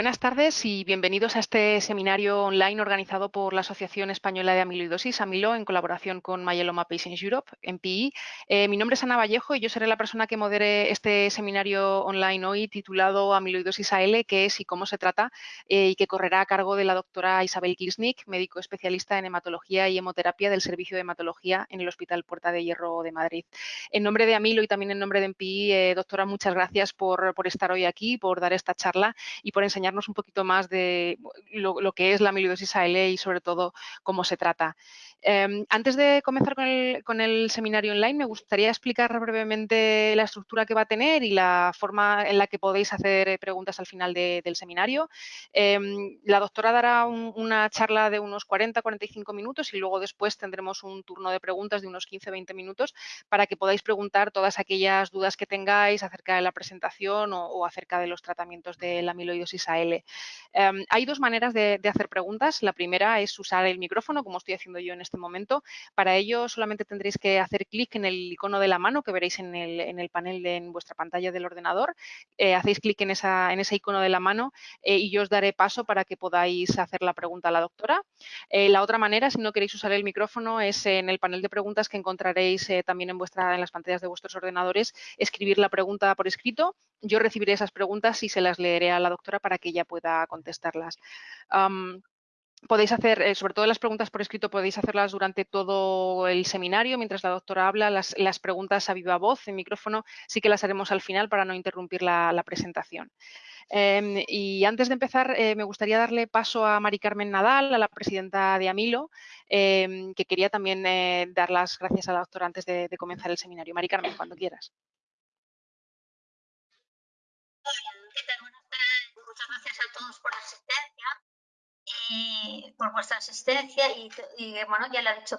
Buenas tardes y bienvenidos a este seminario online organizado por la Asociación Española de Amiloidosis, AMILO, en colaboración con Myeloma Patients Europe, MPI. Eh, mi nombre es Ana Vallejo y yo seré la persona que modere este seminario online hoy titulado Amiloidosis AL, qué es y cómo se trata, eh, y que correrá a cargo de la doctora Isabel Kisnik, médico especialista en hematología y hemoterapia del Servicio de Hematología en el Hospital Puerta de Hierro de Madrid. En nombre de AMILO y también en nombre de MPI, eh, doctora, muchas gracias por, por estar hoy aquí, por dar esta charla y por enseñar un poquito más de lo, que es la amiloidosis AL y sobre todo cómo se trata. Em, antes de comenzar con el, seminario online, me gustaría explicar brevemente la estructura que va a tener y la forma en la que podéis hacer eh, preguntas al final del seminario. Em, la doctora dará una charla de unos 40-45 minutos y luego después tendremos un turno de preguntas de unos 15-20 minutos para que podáis preguntar todas aquellas dudas que tengáis acerca de la presentación o, acerca de los tratamientos de la amiloidosis AL. Em, hay dos maneras de, de hacer preguntas. La primera es usar el micrófono, como estoy haciendo yo en este momento. Para ello solamente tendréis que hacer clic en el icono de la mano que veréis en el, panel de en vuestra pantalla del ordenador. Eh, hacéis clic en, ese icono de la mano eh, y yo os daré paso para que podáis hacer la pregunta a la doctora. Eh, la otra manera, si no queréis usar el micrófono, es en el panel de preguntas que encontraréis también en las pantallas de vuestros ordenadores, escribir la pregunta por escrito. Yo recibiré esas preguntas y se las leeré a la doctora para que ella pueda contestarlas podéis hacer, eh, sobre todo las preguntas por escrito, podéis hacerlas durante todo el seminario, mientras la doctora habla, las, preguntas a viva voz, en micrófono, sí que las haremos al final para no interrumpir la, presentación. Em, y antes de empezar, eh, me gustaría darle paso a Mari Carmen Nadal, a la presidenta de Amilo, em, que quería también eh, dar las gracias a la doctora antes de, comenzar el seminario. Mari Carmen, cuando quieras. Muchas gracias a todos por la asistencia y por vuestra asistencia y, bueno, ya lo ha dicho.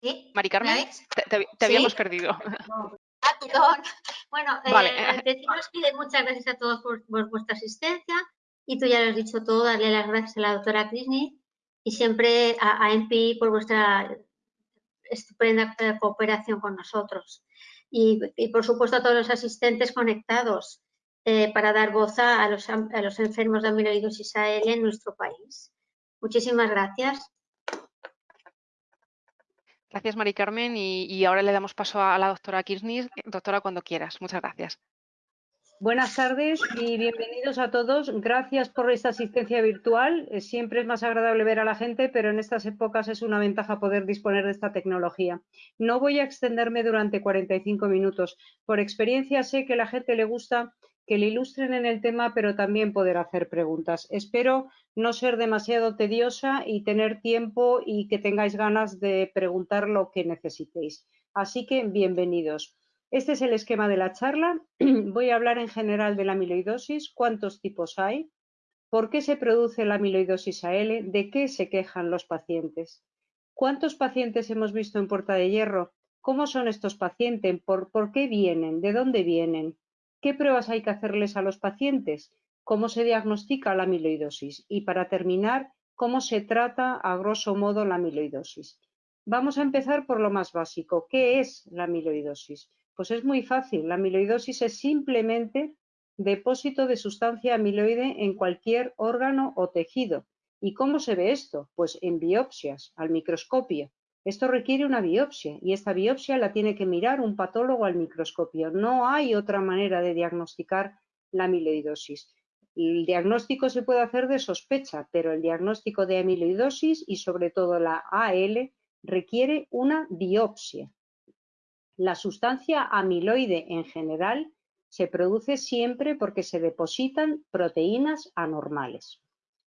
¿Sí? Mari Carmen, te, habíamos perdido. Ah, perdón. Bueno, eh, deciros que muchas gracias a todos por, vuestra asistencia y tú ya lo has dicho todo, darle las gracias a la doctora Krisni y siempre a, a MPI por vuestra estupenda eh, cooperación con nosotros. Y, y, por supuesto a todos los asistentes conectados eh, para dar voz a los, a los enfermos de amiloidosis AL en nuestro país. Muchísimas gracias. Gracias, Mari Carmen. Y, ahora le damos paso a la doctora Kirchner. Doctora, cuando quieras. Muchas gracias. Buenas tardes y bienvenidos a todos. Gracias por esta asistencia virtual. Siempre es más agradable ver a la gente, pero en estas épocas es una ventaja poder disponer de esta tecnología. No voy a extenderme durante 45 minutos. Por experiencia sé que a la gente le gusta que le ilustren en el tema, pero también poder hacer preguntas. Espero no ser demasiado tediosa y tener tiempo y que tengáis ganas de preguntar lo que necesitéis. Así que bienvenidos. Este es el esquema de la charla. Voy a hablar en general de la amiloidosis, cuántos tipos hay, por qué se produce la amiloidosis AL, de qué se quejan los pacientes, cuántos pacientes hemos visto en Puerta de Hierro, cómo son estos pacientes, por, por qué vienen, de dónde vienen, ¿Qué pruebas hay que hacerles a los pacientes? ¿Cómo se diagnostica la amiloidosis? Y para terminar, ¿cómo se trata a grosso modo la amiloidosis? Vamos a empezar por lo más básico. ¿Qué es la amiloidosis? Pues es muy fácil. La amiloidosis es simplemente depósito de sustancia amiloide en cualquier órgano o tejido. ¿Y cómo se ve esto? Pues en biopsias, al microscopio. Esto requiere una biopsia y esta biopsia la tiene que mirar un patólogo al microscopio. No hay otra manera de diagnosticar la amiloidosis. El diagnóstico se puede hacer de sospecha, pero el diagnóstico de amiloidosis y sobre todo la AL requiere una biopsia. La sustancia amiloide en general se produce siempre porque se depositan proteínas anormales.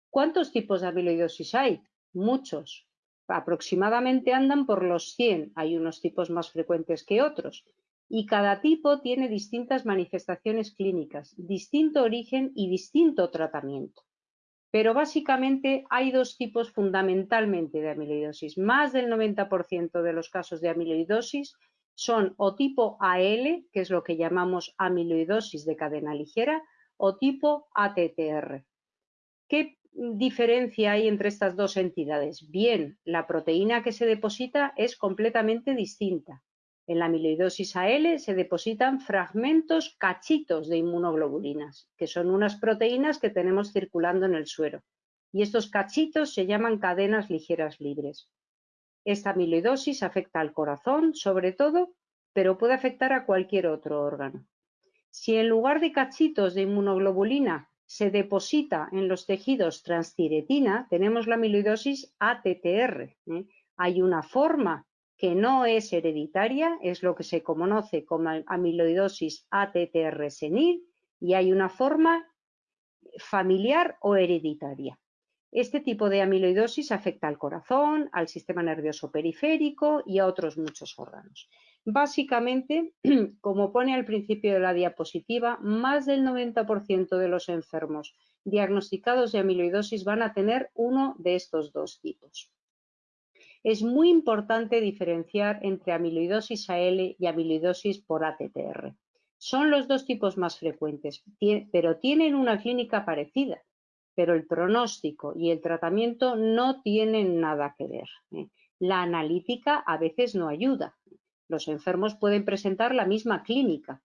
¿Cuántos tipos de amiloidosis hay? Muchos aproximadamente andan por los 100, hay unos tipos más frecuentes que otros, y cada tipo tiene distintas manifestaciones clínicas, distinto origen y distinto tratamiento. Pero básicamente hay dos tipos fundamentalmente de amiloidosis. Más del 90% de los casos de amiloidosis son o tipo AL, que es lo que llamamos amiloidosis de cadena ligera, o tipo ATTR. ¿Qué diferencia hay entre estas dos entidades? Bien, la proteína que se deposita es completamente distinta. En la amiloidosis AL se depositan fragmentos cachitos de inmunoglobulinas, que son unas proteínas que tenemos circulando en el suero. Y estos cachitos se llaman cadenas ligeras libres. Esta amiloidosis afecta al corazón, sobre todo, pero puede afectar a cualquier otro órgano. Si en lugar de cachitos de inmunoglobulina se deposita en los tejidos transtiretina, tenemos la amiloidosis ATTR. ¿eh? Hay una forma que no es hereditaria, es lo que se conoce como amiloidosis ATTR senil, y hay una forma familiar o hereditaria. Este tipo de amiloidosis afecta al corazón, al sistema nervioso periférico y a otros muchos órganos. Básicamente, como pone al principio de la diapositiva, más del 90% de los enfermos diagnosticados de amiloidosis van a tener uno de estos dos tipos. Es muy importante diferenciar entre amiloidosis AL y amiloidosis por ATTR. Son los dos tipos más frecuentes, pero tienen una clínica parecida, pero el pronóstico y el tratamiento no tienen nada que ver. ¿eh? La analítica a veces no ayuda. Los enfermos pueden presentar la misma clínica.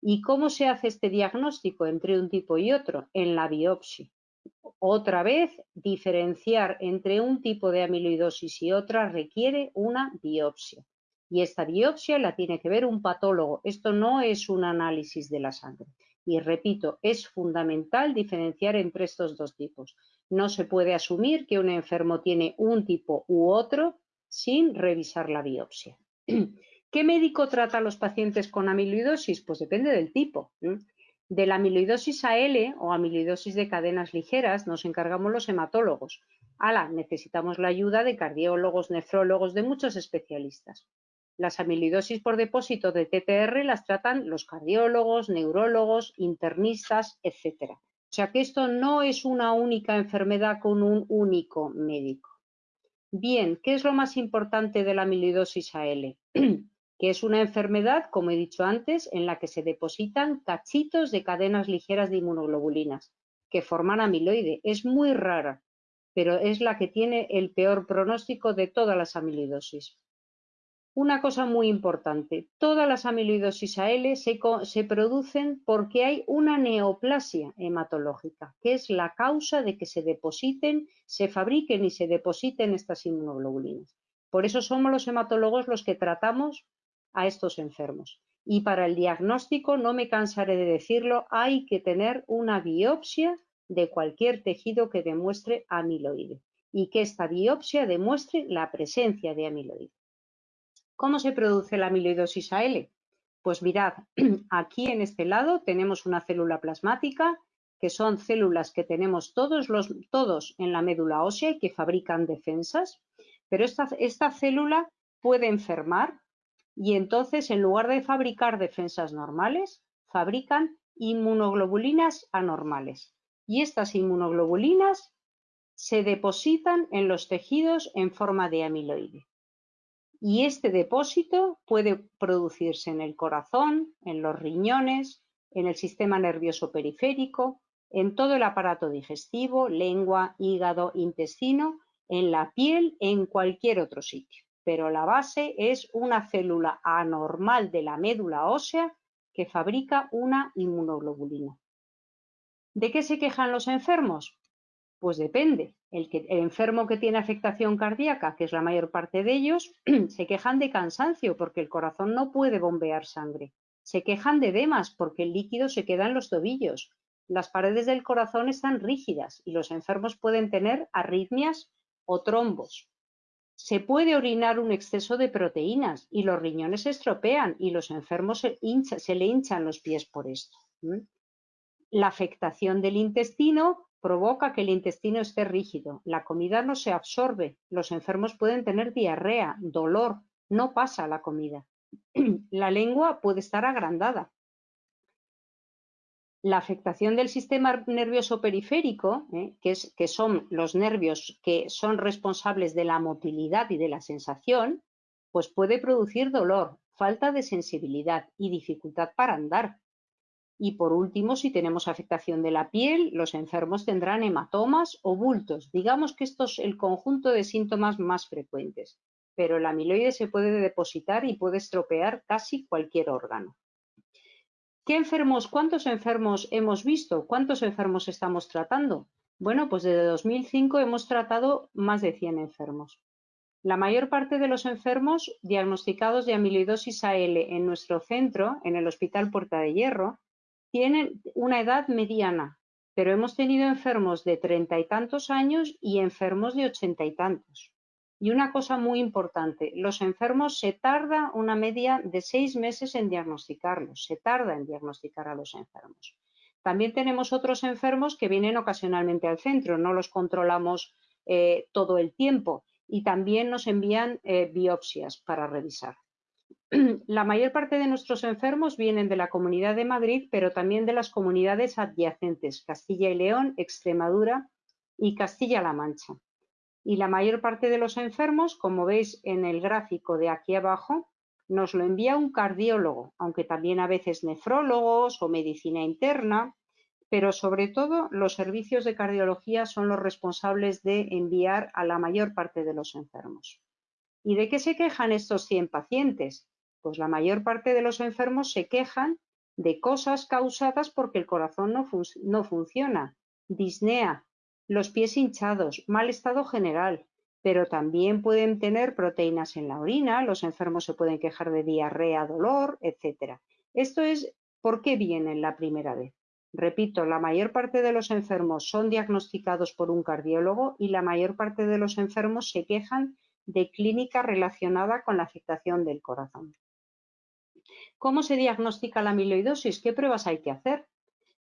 ¿Y cómo se hace este diagnóstico entre un tipo y otro? En la biopsia. Otra vez, diferenciar entre un tipo de amiloidosis y otra requiere una biopsia. Y esta biopsia la tiene que ver un patólogo. Esto no es un análisis de la sangre. Y repito, es fundamental diferenciar entre estos dos tipos. No se puede asumir que un enfermo tiene un tipo u otro sin revisar la biopsia. ¿Qué médico trata a los pacientes con amiloidosis? Pues depende del tipo. De la amiloidosis AL o amiloidosis de cadenas ligeras nos encargamos los hematólogos. Ala, necesitamos la ayuda de cardiólogos, nefrólogos, de muchos especialistas. Las amiloidosis por depósito de TTR las tratan los cardiólogos, neurólogos, internistas, etc. O sea que esto no es una única enfermedad con un único médico. Bien, ¿qué es lo más importante de la amiloidosis AL? es una enfermedad, como he dicho antes, en la que se depositan cachitos de cadenas ligeras de inmunoglobulinas que forman amiloide. Es muy rara, pero es la que tiene el peor pronóstico de todas las amiloidosis. Una cosa muy importante, todas las amiloidosis AL se, se, producen porque hay una neoplasia hematológica, que es la causa de que se depositen, se fabriquen y se depositen estas inmunoglobulinas. Por eso somos los hematólogos los que tratamos a estos enfermos. Y para el diagnóstico, no me cansaré de decirlo, hay que tener una biopsia de cualquier tejido que demuestre amiloide y que esta biopsia demuestre la presencia de amiloide. ¿Cómo se produce la amiloidosis AL? Pues mirad, aquí en este lado tenemos una célula plasmática, que son células que tenemos todos, los, todos en la médula ósea y que fabrican defensas, pero esta, esta célula puede enfermar y entonces en lugar de fabricar defensas normales, fabrican inmunoglobulinas anormales. Y estas inmunoglobulinas se depositan en los tejidos en forma de amiloide. Y este depósito puede producirse en el corazón, en los riñones, en el sistema nervioso periférico, en todo el aparato digestivo, lengua, hígado, intestino, en la piel, en cualquier otro sitio pero la base es una célula anormal de la médula ósea que fabrica una inmunoglobulina. ¿De qué se quejan los enfermos? Pues depende. El, enfermo que tiene afectación cardíaca, que es la mayor parte de ellos, se quejan de cansancio porque el corazón no puede bombear sangre. Se quejan de edemas porque el líquido se queda en los tobillos. Las paredes del corazón están rígidas y los enfermos pueden tener arritmias o trombos. Se puede orinar un exceso de proteínas y los riñones se estropean y los enfermos se, le hinchan los pies por esto. La afectación del intestino provoca que el intestino esté rígido, la comida no se absorbe, los enfermos pueden tener diarrea, dolor, no pasa la comida. La lengua puede estar agrandada, la afectación del sistema nervioso periférico, ¿eh? que, son los nervios que son responsables de la motilidad y de la sensación, pues puede producir dolor, falta de sensibilidad y dificultad para andar. Y por último, si tenemos afectación de la piel, los enfermos tendrán hematomas o bultos. Digamos que esto es el conjunto de síntomas más frecuentes. pero el amiloide se puede depositar y puede estropear casi cualquier órgano. ¿Qué enfermos, cuántos enfermos hemos visto? ¿Cuántos enfermos estamos tratando? Bueno, pues desde 2005 hemos tratado más de 100 enfermos. La mayor parte de los enfermos diagnosticados de amiloidosis AL en nuestro centro, en el Hospital Puerta de Hierro, tienen una edad mediana, pero hemos tenido enfermos de treinta y tantos años y enfermos de ochenta y tantos. Y una cosa muy importante, los enfermos se tarda una media de seis meses en diagnosticarlos, se tarda en diagnosticar a los enfermos. También tenemos otros enfermos que vienen ocasionalmente al centro, no los controlamos eh, todo el tiempo y también nos envían eh, biopsias para revisar. La mayor parte de nuestros enfermos vienen de la Comunidad de Madrid, pero también de las comunidades adyacentes, Castilla y León, Extremadura y Castilla-La Mancha. Y la mayor parte de los enfermos, como veis en el gráfico de aquí abajo, nos lo envía un cardiólogo, aunque también a veces nefrólogos o medicina interna, pero sobre todo los servicios de cardiología son los responsables de enviar a la mayor parte de los enfermos. ¿Y de qué se quejan estos 100 pacientes? Pues la mayor parte de los enfermos se quejan de cosas causadas porque el corazón no, no funciona, disnea, los pies hinchados, mal estado general, pero también pueden tener proteínas en la orina, los enfermos se pueden quejar de diarrea, dolor, etc. Esto es por qué vienen la primera vez. Repito, la mayor parte de los enfermos son diagnosticados por un cardiólogo y la mayor parte de los enfermos se quejan de clínica relacionada con la afectación del corazón. ¿Cómo se diagnostica la amiloidosis? ¿Qué pruebas hay que hacer?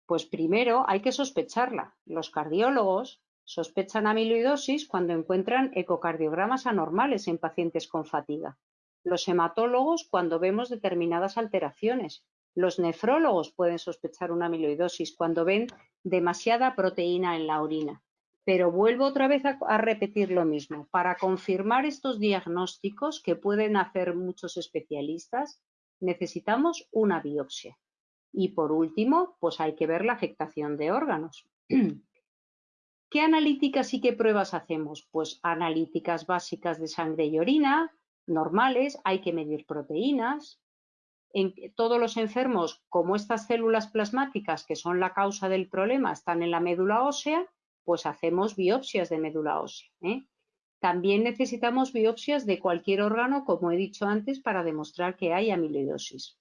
Pues primero hay que sospecharla. Los cardiólogos sospechan amiloidosis cuando encuentran ecocardiogramas anormales en pacientes con fatiga. Los hematólogos cuando vemos determinadas alteraciones los nefrólogos pueden sospechar una amiloidosis cuando ven demasiada proteína en la orina. Pero vuelvo otra vez a, repetir lo mismo. Para confirmar estos diagnósticos que pueden hacer muchos especialistas, necesitamos una biopsia. Y por último, pues hay que ver la afectación de órganos. ¿Qué analíticas y qué pruebas hacemos? Pues analíticas básicas de sangre y orina, normales, hay que medir proteínas, en todos los enfermos, como estas células plasmáticas que son la causa del problema están en la médula ósea, pues hacemos biopsias de médula ósea. ¿eh? También necesitamos biopsias de cualquier órgano, como he dicho antes, para demostrar que hay amiloidosis.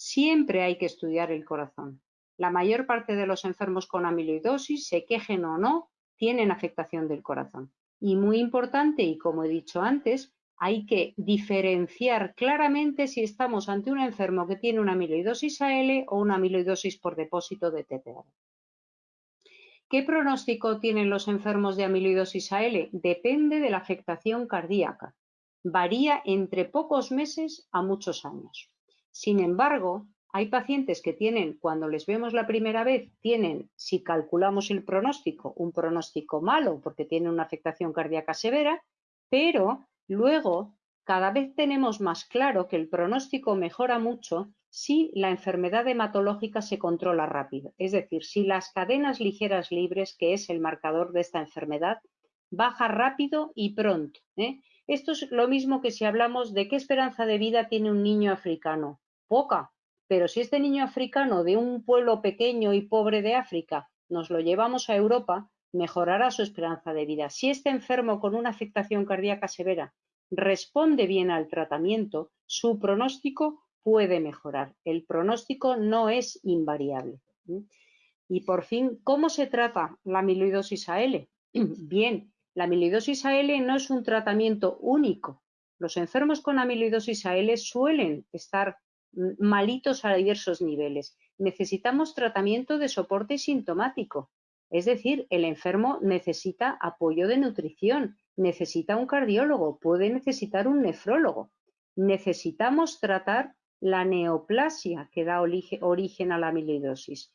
Siempre hay que estudiar el corazón. La mayor parte de los enfermos con amiloidosis, se quejen o no, tienen afectación del corazón. Y muy importante, y como he dicho antes, hay que diferenciar claramente si estamos ante un enfermo que tiene una amiloidosis AL o una amiloidosis por depósito de TTR. ¿Qué pronóstico tienen los enfermos de amiloidosis AL? Depende de la afectación cardíaca. Varía entre pocos meses a muchos años. Sin embargo, hay pacientes que tienen, cuando les vemos la primera vez, tienen, si calculamos el pronóstico, un pronóstico malo porque tienen una afectación cardíaca severa, pero Luego, cada vez tenemos más claro que el pronóstico mejora mucho si la enfermedad hematológica se controla rápido, es decir, si las cadenas ligeras libres, que es el marcador de esta enfermedad, baja rápido y pronto. ¿eh? Esto es lo mismo que si hablamos de qué esperanza de vida tiene un niño africano. Poca, pero si este niño africano de un pueblo pequeño y pobre de África nos lo llevamos a Europa, mejorará su esperanza de vida. Si este enfermo con una afectación cardíaca severa responde bien al tratamiento, su pronóstico puede mejorar. El pronóstico no es invariable. Y por fin, ¿cómo se trata la amiloidosis AL? Bien, la amiloidosis AL no es un tratamiento único. Los enfermos con amiloidosis AL suelen estar malitos a diversos niveles. Necesitamos tratamiento de soporte sintomático. Es decir, el enfermo necesita apoyo de nutrición, necesita un cardiólogo, puede necesitar un nefrólogo. Necesitamos tratar la neoplasia que da origen a la amiloidosis.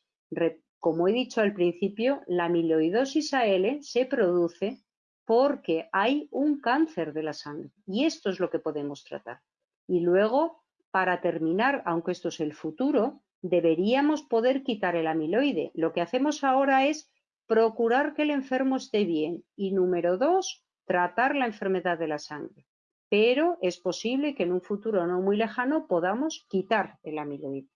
Como he dicho al principio, la amiloidosis AL se produce porque hay un cáncer de la sangre y esto es lo que podemos tratar. Y luego, para terminar, aunque esto es el futuro, deberíamos poder quitar el amiloide. Lo que hacemos ahora es procurar que el enfermo esté bien y número dos, tratar la enfermedad de la sangre. pero es posible que en un futuro no muy lejano podamos quitar el amiloide.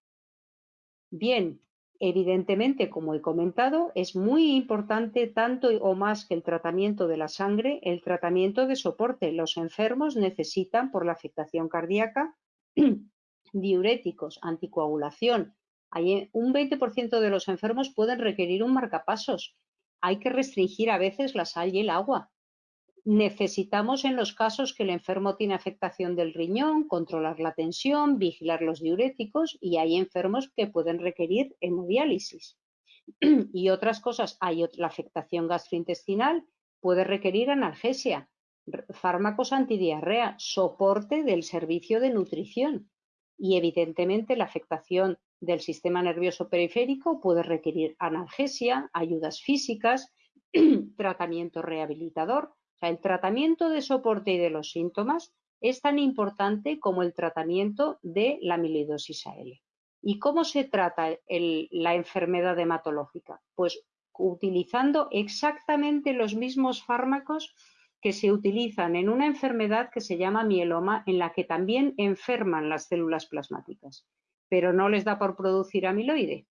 Bien, evidentemente, como he comentado, es muy importante tanto o más que el tratamiento de la sangre, el tratamiento de soporte. Los enfermos necesitan, por la afectación cardíaca, diuréticos, anticoagulación. Hay un 20% de los enfermos pueden requerir un marcapasos. Hay que restringir a veces la sal y el agua. Necesitamos en los casos que el enfermo tiene afectación del riñón, controlar la tensión, vigilar los diuréticos y hay enfermos que pueden requerir hemodiálisis. y otras cosas, hay la afectación gastrointestinal, puede requerir analgesia, fármacos antidiarrea, soporte del servicio de nutrición y evidentemente la afectación del sistema nervioso periférico puede requerir analgesia, ayudas físicas, tratamiento rehabilitador el tratamiento de soporte y de los síntomas es tan importante como el tratamiento de la amiloidosis AL. ¿Y cómo se trata la enfermedad hematológica? Pues utilizando exactamente los mismos fármacos que se utilizan en una enfermedad que se llama mieloma, en la que también enferman las células plasmáticas, pero no les da por producir amiloide.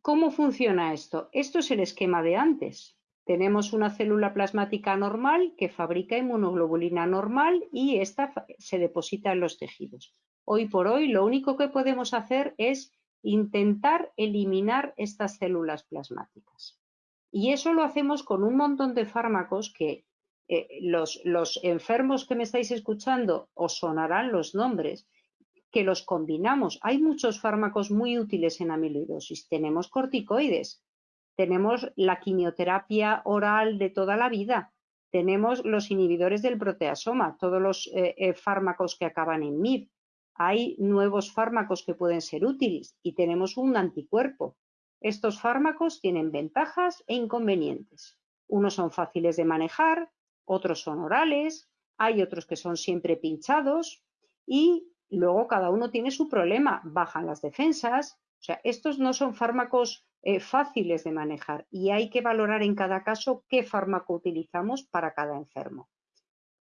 ¿Cómo funciona esto? Esto es el esquema de antes. Tenemos una célula plasmática normal que fabrica inmunoglobulina normal y esta se deposita en los tejidos. Hoy por hoy lo único que podemos hacer es intentar eliminar estas células plasmáticas. Y eso lo hacemos con un montón de fármacos que eh, los, los enfermos que me estáis escuchando os sonarán los nombres, que los combinamos. Hay muchos fármacos muy útiles en amiloidosis. Tenemos corticoides, tenemos la quimioterapia oral de toda la vida, tenemos los inhibidores del proteasoma, todos los eh, eh, fármacos que acaban en MIB. Hay nuevos fármacos que pueden ser útiles y tenemos un anticuerpo. Estos fármacos tienen ventajas e inconvenientes. Unos son fáciles de manejar, otros son orales, hay otros que son siempre pinchados y luego cada uno tiene su problema. Bajan las defensas. O sea, estos no son fármacos eh, fáciles de manejar y hay que valorar en cada caso qué fármaco utilizamos para cada enfermo.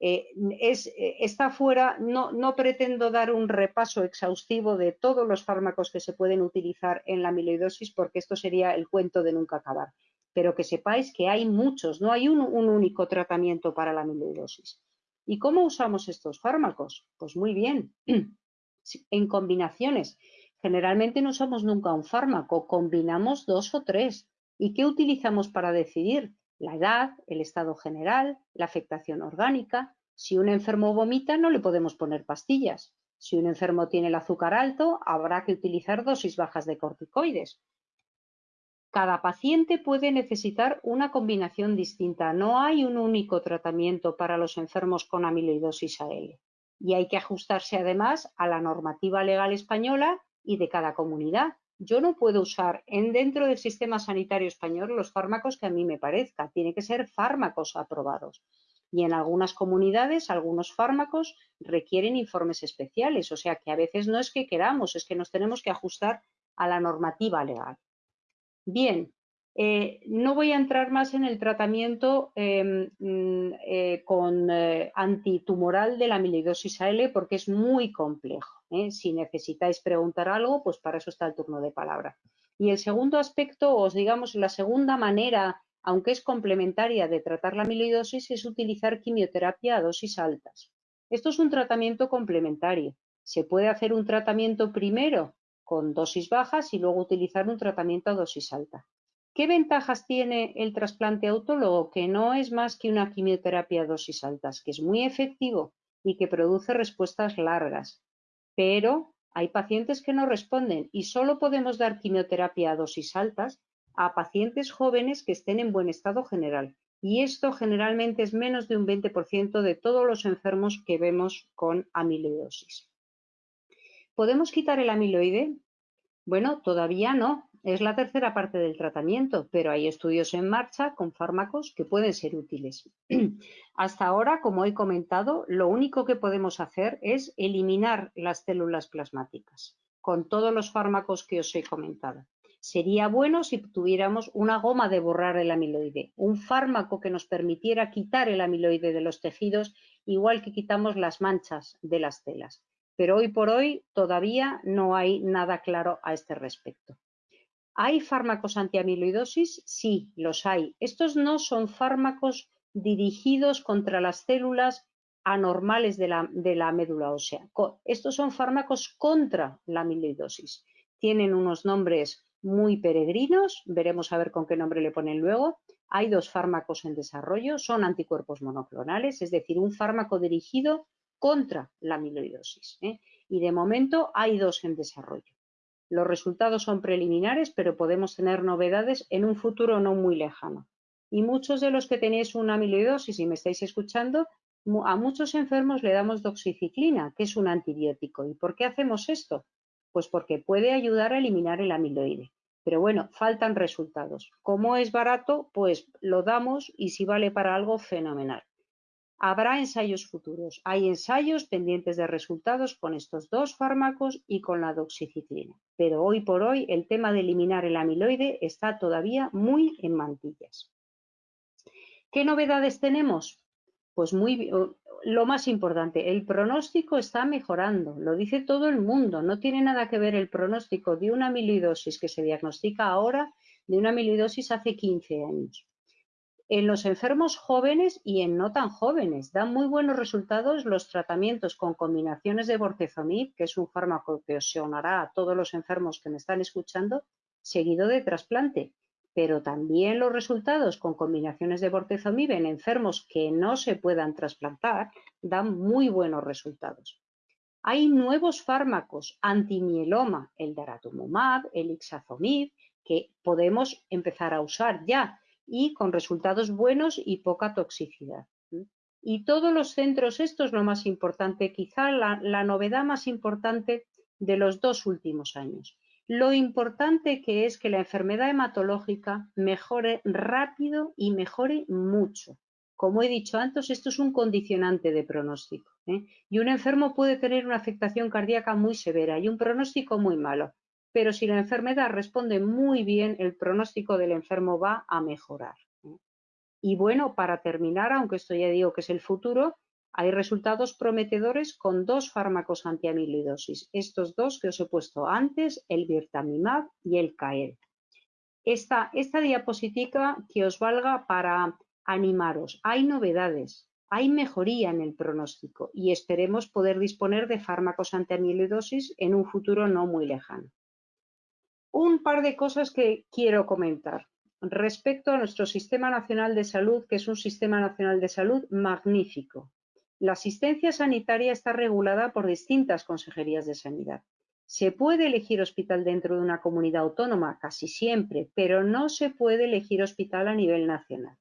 Eh, es, eh, está fuera, no, pretendo dar un repaso exhaustivo de todos los fármacos que se pueden utilizar en la amiloidosis porque esto sería el cuento de nunca acabar, pero que sepáis que hay muchos, no hay un, un único tratamiento para la amiloidosis. ¿Y cómo usamos estos fármacos? Pues muy bien, en combinaciones. Generalmente no usamos nunca un fármaco, combinamos dos o tres. ¿Y qué utilizamos para decidir? La edad, el estado general, la afectación orgánica. Si un enfermo vomita, no le podemos poner pastillas. Si un enfermo tiene el azúcar alto, habrá que utilizar dosis bajas de corticoides. Cada paciente puede necesitar una combinación distinta. No hay un único tratamiento para los enfermos con amiloidosis AL. Y hay que ajustarse además a la normativa legal española y de cada comunidad. Yo no puedo usar en dentro del sistema sanitario español los fármacos que a mí me parezca. Tiene que ser fármacos aprobados. Y en algunas comunidades, algunos fármacos requieren informes especiales. O sea que a veces no es que queramos, es que nos tenemos que ajustar a la normativa legal. Bien, eh, no voy a entrar más en el tratamiento em, mm, eh, con eh, antitumoral de la amiloidosis AL porque es muy complejo. Si necesitáis preguntar algo, pues para eso está el turno de palabra. Y el segundo aspecto, os digamos, la segunda manera, aunque es complementaria de tratar la amiloidosis, es utilizar quimioterapia a dosis altas. Esto es un tratamiento complementario. Se puede hacer un tratamiento primero con dosis bajas y luego utilizar un tratamiento a dosis alta. ¿Qué ventajas tiene el trasplante autólogo? Que no es más que una quimioterapia a dosis altas, que es muy efectivo y que produce respuestas largas. Pero hay pacientes que no responden y solo podemos dar quimioterapia a dosis altas a pacientes jóvenes que estén en buen estado general. Y esto generalmente es menos de un 20% de todos los enfermos que vemos con amiloidosis. ¿Podemos quitar el amiloide? Bueno, todavía no, es la tercera parte del tratamiento, pero hay estudios en marcha con fármacos que pueden ser útiles. Hasta ahora, como he comentado, lo único que podemos hacer es eliminar las células plasmáticas con todos los fármacos que os he comentado. Sería bueno si tuviéramos una goma de borrar el amiloide, un fármaco que nos permitiera quitar el amiloide de los tejidos, igual que quitamos las manchas de las telas. Pero hoy por hoy todavía no hay nada claro a este respecto. ¿Hay fármacos antiamiloidosis? Sí, los hay. Estos no son fármacos dirigidos contra las células anormales de la, médula ósea. Estos son fármacos contra la amiloidosis. Tienen unos nombres muy peregrinos, veremos a ver con qué nombre le ponen luego. Hay dos fármacos en desarrollo, son anticuerpos monoclonales, es decir, un fármaco dirigido contra la amiloidosis. ¿eh? Y de momento hay dos en desarrollo. Los resultados son preliminares, pero podemos tener novedades en un futuro no muy lejano. Y muchos de los que tenéis una amiloidosis y me estáis escuchando, a muchos enfermos le damos doxiciclina, que es un antibiótico. ¿Y por qué hacemos esto? Pues porque puede ayudar a eliminar el amiloide. Pero bueno, faltan resultados. Como es barato, pues lo damos y si vale para algo, fenomenal. Habrá ensayos futuros. Hay ensayos pendientes de resultados con estos dos fármacos y con la doxiciclina. Pero hoy por hoy el tema de eliminar el amiloide está todavía muy en mantillas. ¿Qué novedades tenemos? Pues muy, lo más importante, el pronóstico está mejorando, lo dice todo el mundo, no tiene nada que ver el pronóstico de una amiloidosis que se diagnostica ahora de una amiloidosis hace 15 años. En los enfermos jóvenes y en no tan jóvenes. Dan muy buenos resultados los tratamientos con combinaciones de bortezomib, que es un fármaco que os sonará a todos los enfermos que me están escuchando, seguido de trasplante. Pero también los resultados con combinaciones de bortezomib en enfermos que no se puedan trasplantar dan muy buenos resultados. Hay nuevos fármacos antimieloma, el daratumumab, el ixazomib, que podemos empezar a usar ya y con resultados buenos y poca toxicidad. Y todos los centros, esto es lo más importante, quizá la novedad más importante de los dos últimos años lo importante que es que la enfermedad hematológica mejore rápido y mejore mucho. Como he dicho antes, esto es un condicionante de pronóstico. ¿eh? Y un enfermo puede tener una afectación cardíaca muy severa y un pronóstico muy malo. Pero si la enfermedad responde muy bien, el pronóstico del enfermo va a mejorar. Y bueno, para terminar, aunque esto ya digo que es el futuro, hay resultados prometedores con dos fármacos antiamiloidosis, estos dos que os he puesto antes, el Virtamimab y el CAEL. Esta, esta diapositiva que os valga para animaros. Hay novedades, hay mejoría en el pronóstico y esperemos poder disponer de fármacos antiamiloidosis en un futuro no muy lejano. Un par de cosas que quiero comentar respecto a nuestro Sistema Nacional de Salud, que es un Sistema Nacional de Salud magnífico. La asistencia sanitaria está regulada por distintas consejerías de sanidad. Se puede elegir hospital dentro de una comunidad autónoma, casi siempre, pero no se puede elegir hospital a nivel nacional.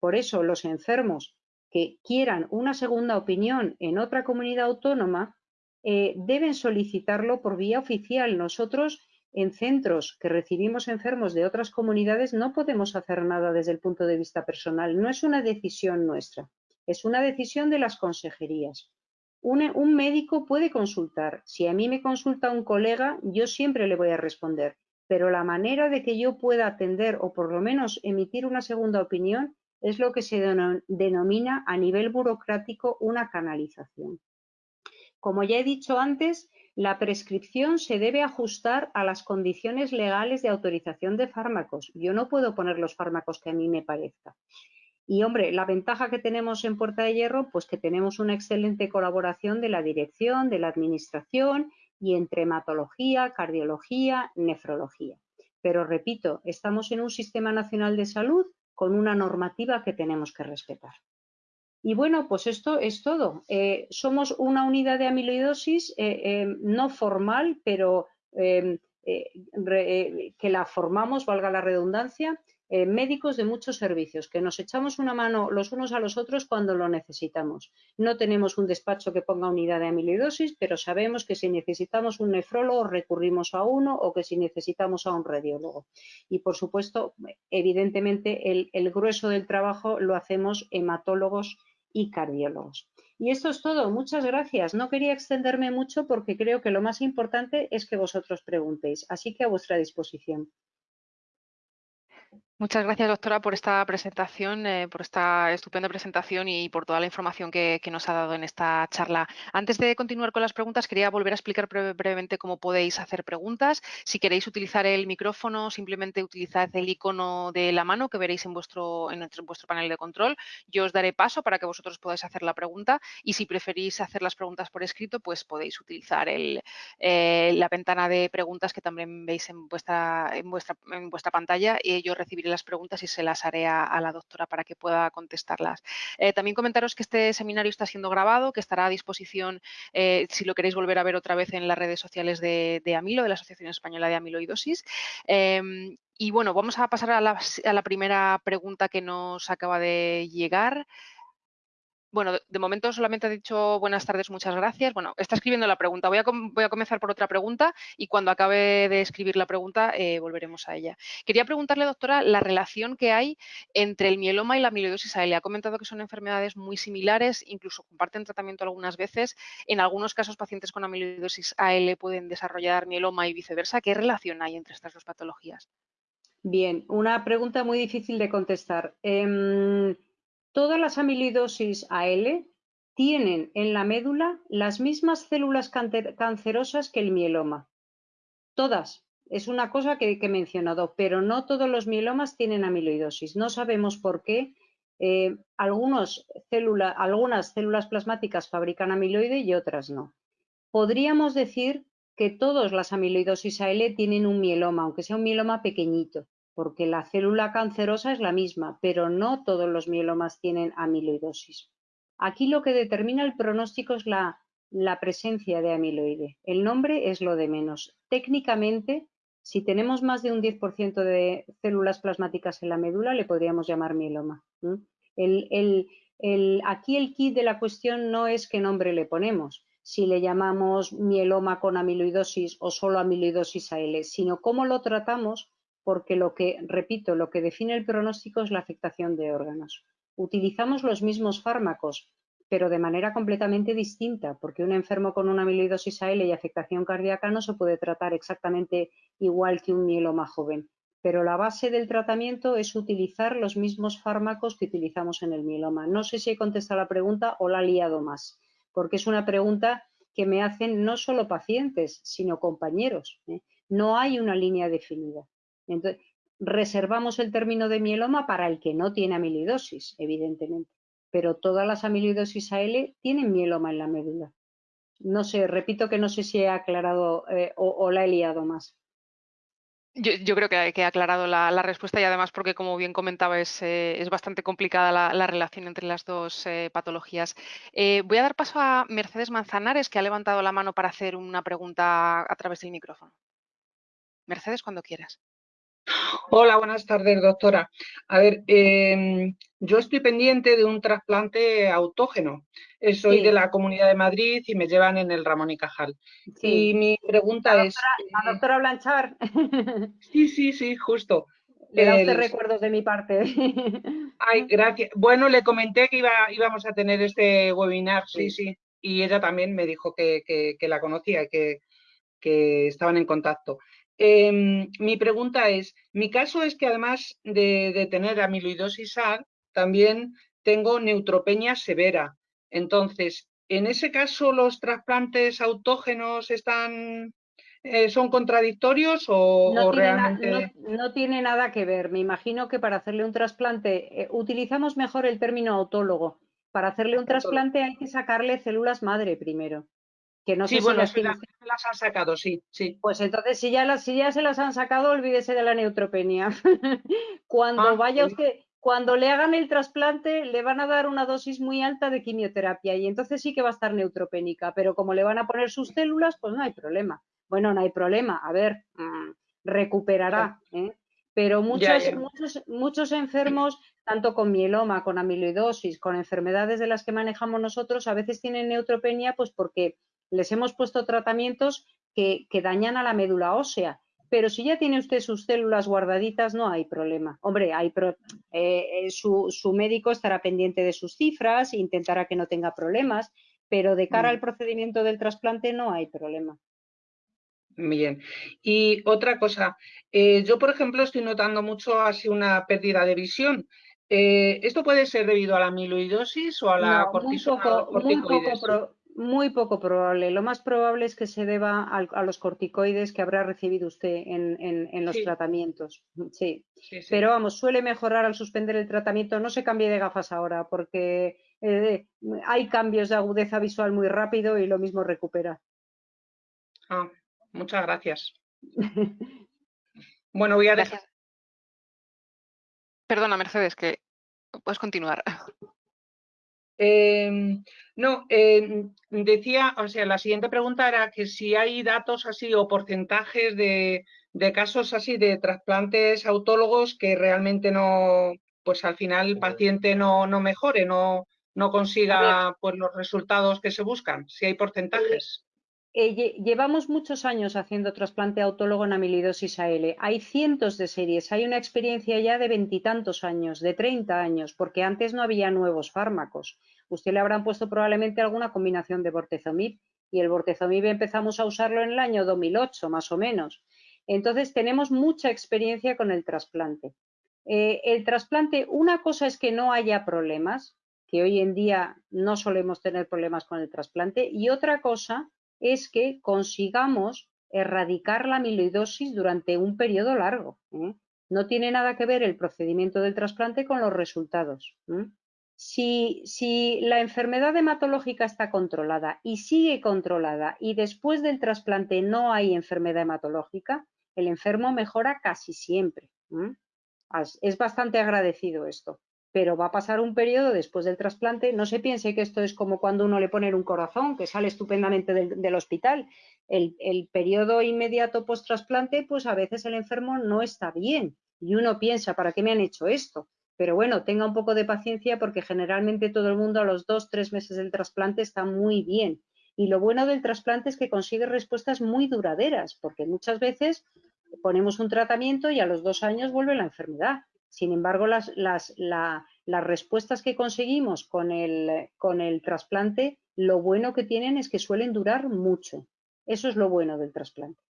Por eso, los enfermos que quieran una segunda opinión en otra comunidad autónoma eh, deben solicitarlo por vía oficial. Nosotros, en centros que recibimos enfermos de otras comunidades, no podemos hacer nada desde el punto de vista personal. No es una decisión nuestra. Es una decisión de las consejerías. Un, médico puede consultar. Si a mí me consulta un colega, yo siempre le voy a responder. Pero la manera de que yo pueda atender o por lo menos emitir una segunda opinión es lo que se denomina a nivel burocrático una canalización. Como ya he dicho antes, la prescripción se debe ajustar a las condiciones legales de autorización de fármacos. Yo no puedo poner los fármacos que a mí me parezca. Y hombre, la ventaja que tenemos en Puerta de Hierro, pues que tenemos una excelente colaboración de la dirección, de la administración y entre hematología, cardiología, nefrología. Pero repito, estamos en un sistema nacional de salud con una normativa que tenemos que respetar. Y bueno, pues esto es todo. Eh, somos una unidad de amiloidosis eh, eh, no formal, pero que la formamos, valga la redundancia, médicos de muchos servicios, que nos echamos una mano los unos a los otros cuando lo necesitamos. No tenemos un despacho que ponga unidad de amiloidosis, pero sabemos que si necesitamos un nefrólogo recurrimos a uno o que si necesitamos a un radiólogo. Y por supuesto, evidentemente, el grueso del trabajo lo hacemos hematólogos y cardiólogos. Y esto es todo. Muchas gracias. No quería extenderme mucho porque creo que lo más importante es que vosotros preguntéis. Así que a vuestra disposición. Muchas gracias, doctora, por esta presentación, eh, por esta estupenda presentación y por toda la información que, nos ha dado en esta charla. Antes de continuar con las preguntas, quería volver a explicar brevemente cómo podéis hacer preguntas. Si queréis utilizar el micrófono, simplemente utilizad el icono de la mano que veréis en vuestro, en vuestro panel de control. Yo os daré paso para que vosotros podáis hacer la pregunta y si preferís hacer las preguntas por escrito, pues podéis utilizar el, eh, la ventana de preguntas que también veis en vuestra, en vuestra, en vuestra pantalla y yo recibiré las preguntas y se las haré a, la doctora para que pueda contestarlas. Eh, también comentaros que este seminario está siendo grabado, que estará a disposición eh, si lo queréis volver a ver otra vez en las redes sociales de, Amilo, de la Asociación Española de Amiloidosis. Em, y bueno, vamos a pasar a la primera pregunta que nos acaba de llegar. Bueno, de momento solamente ha dicho buenas tardes, muchas gracias. Bueno, está escribiendo la pregunta. Voy a, voy a comenzar por otra pregunta y cuando acabe de escribir la pregunta eh, volveremos a ella. Quería preguntarle, doctora, la relación que hay entre el mieloma y la amiloidosis AL. Ha comentado que son enfermedades muy similares, incluso comparten tratamiento algunas veces. En algunos casos, pacientes con amiloidosis AL pueden desarrollar mieloma y viceversa. ¿Qué relación hay entre estas dos patologías? Bien, una pregunta muy difícil de contestar. Em, Todas las amiloidosis AL tienen en la médula las mismas células cancerosas que el mieloma. Todas. Es una cosa que, he mencionado, pero no todos los mielomas tienen amiloidosis. No sabemos por qué. Eh, algunas células plasmáticas fabrican amiloide y otras no. Podríamos decir que todas las amiloidosis AL tienen un mieloma, aunque sea un mieloma pequeñito porque la célula cancerosa es la misma, pero no todos los mielomas tienen amiloidosis. Aquí lo que determina el pronóstico es la, presencia de amiloide. El nombre es lo de menos. Técnicamente, si tenemos más de un 10% de células plasmáticas en la médula, le podríamos llamar mieloma. aquí el kit de la cuestión no es qué nombre le ponemos, si le llamamos mieloma con amiloidosis o solo amiloidosis AL, sino cómo lo tratamos porque lo que, repito, lo que define el pronóstico es la afectación de órganos. Utilizamos los mismos fármacos, pero de manera completamente distinta, porque un enfermo con una amiloidosis AL y afectación cardíaca no se puede tratar exactamente igual que un mieloma joven. Pero la base del tratamiento es utilizar los mismos fármacos que utilizamos en el mieloma. No sé si he contestado la pregunta o la he liado más, porque es una pregunta que me hacen no solo pacientes, sino compañeros. ¿eh? No hay una línea definida. Entonces, reservamos el término de mieloma para el que no tiene amiloidosis, evidentemente, pero todas las amiloidosis AL tienen mieloma en la médula. No sé, repito que no sé si he aclarado eh, o, la he liado más. Yo, creo que, he aclarado la, respuesta y además porque, como bien comentaba, es, eh, bastante complicada la, relación entre las dos eh, patologías. voy a dar paso a Mercedes Manzanares, que ha levantado la mano para hacer una pregunta a través del micrófono. Mercedes, cuando quieras. Hola, buenas tardes, doctora. A ver, em, yo estoy pendiente de un trasplante autógeno. Eh, soy de la Comunidad de Madrid y me llevan en el Ramón y Cajal. Y mi pregunta es... ¿A doctora Blanchar? Sí, sí, sí, justo. Le da usted recuerdos de mi parte. Ay, gracias. Bueno, le comenté que iba, íbamos a tener este webinar, sí, sí. Y ella también me dijo que, la conocía y que, que estaban en contacto. Em, mi pregunta es, mi caso es que además de, tener amiloidosis A, también tengo neutropenia severa. Entonces, en ese caso, ¿los trasplantes autógenos están, eh, son contradictorios o, realmente...? no, tiene nada que ver. Me imagino que para hacerle un trasplante, eh, utilizamos mejor el término autólogo. Para hacerle un trasplante hay que sacarle células madre primero sí, bueno, las, las han sacado, sí, sí. Pues entonces, si ya, las, si ya se las han sacado, olvídese de la neutropenia. cuando ah, vaya usted, cuando le hagan el trasplante, le van a dar una dosis muy alta de quimioterapia y entonces sí que va a estar neutropénica, pero como le van a poner sus células, pues no hay problema. Bueno, no hay problema, a ver, mm, recuperará. ¿eh? Pero muchos, muchos, muchos enfermos, tanto con mieloma, con amiloidosis, con enfermedades de las que manejamos nosotros, a veces tienen neutropenia, pues porque les hemos puesto tratamientos que, dañan a la médula ósea pero si ya tiene usted sus células guardaditas, no hay problema. Hombre, hay eh, su, médico estará pendiente de sus cifras, intentará que no tenga problemas, pero de cara al procedimiento del trasplante no hay problema. Bien. Y otra cosa, eh, yo por ejemplo estoy notando mucho así una pérdida de visión. Eh, ¿Esto puede ser debido a la amiloidosis o a la no, cortisona? Muy poco, probable. Lo más probable es que se deba a, los corticoides que habrá recibido usted en, los tratamientos. Sí. Pero vamos, suele mejorar al suspender el tratamiento. No se cambie de gafas ahora porque eh, hay cambios de agudeza visual muy rápido y lo mismo recupera. Ah, muchas gracias. bueno, voy a dejar. Perdona, Mercedes, que puedes continuar. Em, no, em, decía, o sea, la siguiente pregunta era que si hay datos así o porcentajes de, casos así de trasplantes autólogos que realmente no, pues al final el paciente no, no mejore, no, no consiga pues, los resultados que se buscan, si hay porcentajes. Eh, llevamos muchos años haciendo trasplante autólogo en amiloidosis AL. Hay cientos de series, hay una experiencia ya de veintitantos años, de 30 años, porque antes no había nuevos fármacos. Usted le habrán puesto probablemente alguna combinación de bortezomib y el bortezomib empezamos a usarlo en el año 2008, más o menos. Entonces tenemos mucha experiencia con el trasplante. Eh, el trasplante, una cosa es que no haya problemas, que hoy en día no solemos tener problemas con el trasplante, y otra cosa es que consigamos erradicar la amiloidosis durante un periodo largo. No tiene nada que ver el procedimiento del trasplante con los resultados. Si, si, la enfermedad hematológica está controlada y sigue controlada y después del trasplante no hay enfermedad hematológica, el enfermo mejora casi siempre. Es bastante agradecido esto pero va a pasar un periodo después del trasplante. No se piense que esto es como cuando uno le pone un corazón, que sale estupendamente del, hospital. El, periodo inmediato post-trasplante, pues a veces el enfermo no está bien y uno piensa, ¿para qué me han hecho esto? Pero bueno, tenga un poco de paciencia porque generalmente todo el mundo a los dos, tres meses del trasplante está muy bien. Y lo bueno del trasplante es que consigue respuestas muy duraderas, porque muchas veces ponemos un tratamiento y a los dos años vuelve la enfermedad. Sin embargo, las, respuestas que conseguimos con el, con el trasplante, lo bueno que tienen es que suelen durar mucho. Eso es lo bueno del trasplante.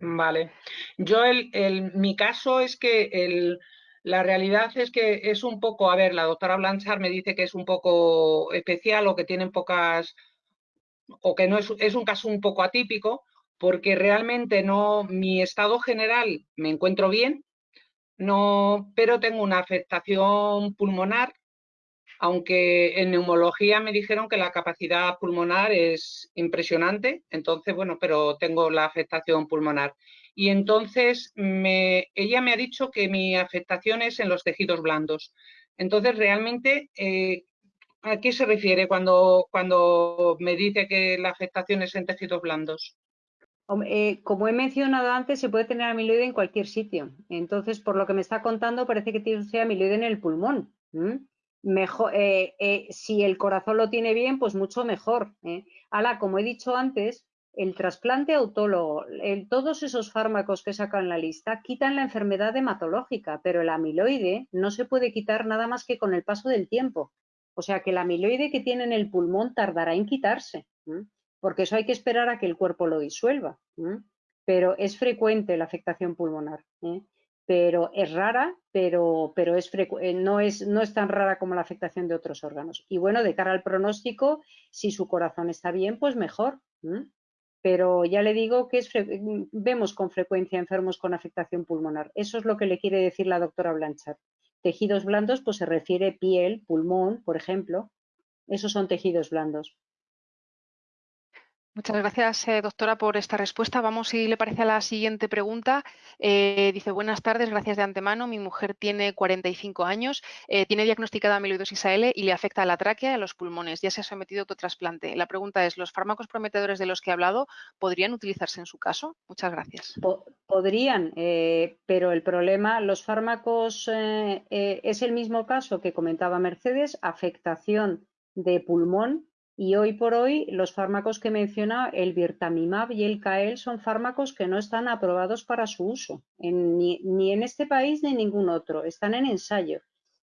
Vale. Yo, el, mi caso es que la realidad es que es un poco, a ver, la doctora Blanchard me dice que es un poco especial o que tienen pocas, o que no es, es un caso un poco atípico, porque realmente no, mi estado general me encuentro bien, no, pero tengo una afectación pulmonar, aunque en neumología me dijeron que la capacidad pulmonar es impresionante, entonces, bueno, pero tengo la afectación pulmonar. Y entonces ella me ha dicho que mi afectación es en los tejidos blandos. Entonces, realmente, eh, ¿a qué se refiere cuando, cuando me dice que la afectación es en tejidos blandos? Eh, como he mencionado antes, se puede tener amiloide en cualquier sitio. Entonces, por lo que me está contando, parece que tiene usted amiloide en el pulmón. Mejor, eh, eh, si el corazón lo tiene bien, pues mucho mejor. Ahora, como he dicho antes, el trasplante autólogo, todos esos fármacos que sacan la lista quitan la enfermedad hematológica, pero el amiloide no se puede quitar nada más que con el paso del tiempo. O sea que el amiloide que tiene en el pulmón tardará en quitarse porque eso hay que esperar a que el cuerpo lo disuelva. Pero es frecuente la afectación pulmonar. ¿eh? Pero es rara, pero, pero es eh, no, es, no es tan rara como la afectación de otros órganos. Y bueno, de cara al pronóstico, si su corazón está bien, pues mejor. Pero ya le digo que es vemos con frecuencia enfermos con afectación pulmonar. Eso es lo que le quiere decir la doctora Blanchard. Tejidos blandos, pues se refiere piel, pulmón, por ejemplo. Esos son tejidos blandos. Muchas gracias, eh, doctora, por esta respuesta. Vamos, si le parece, a la siguiente pregunta. Eh, dice, buenas tardes, gracias de antemano. Mi mujer tiene 45 años, eh, tiene diagnosticada amiloidosis AL y le afecta a la tráquea y a los pulmones. Ya se ha sometido a autotrasplante. La pregunta es, ¿los fármacos prometedores de los que he hablado podrían utilizarse en su caso? Muchas gracias. podrían, pero el problema, los fármacos, es el mismo caso que comentaba Mercedes, afectación de pulmón Y hoy por hoy los fármacos que menciona, el Virtamimab y el CAEL, son fármacos que no están aprobados para su uso, ni, ni en este país ni en ningún otro, están en ensayo.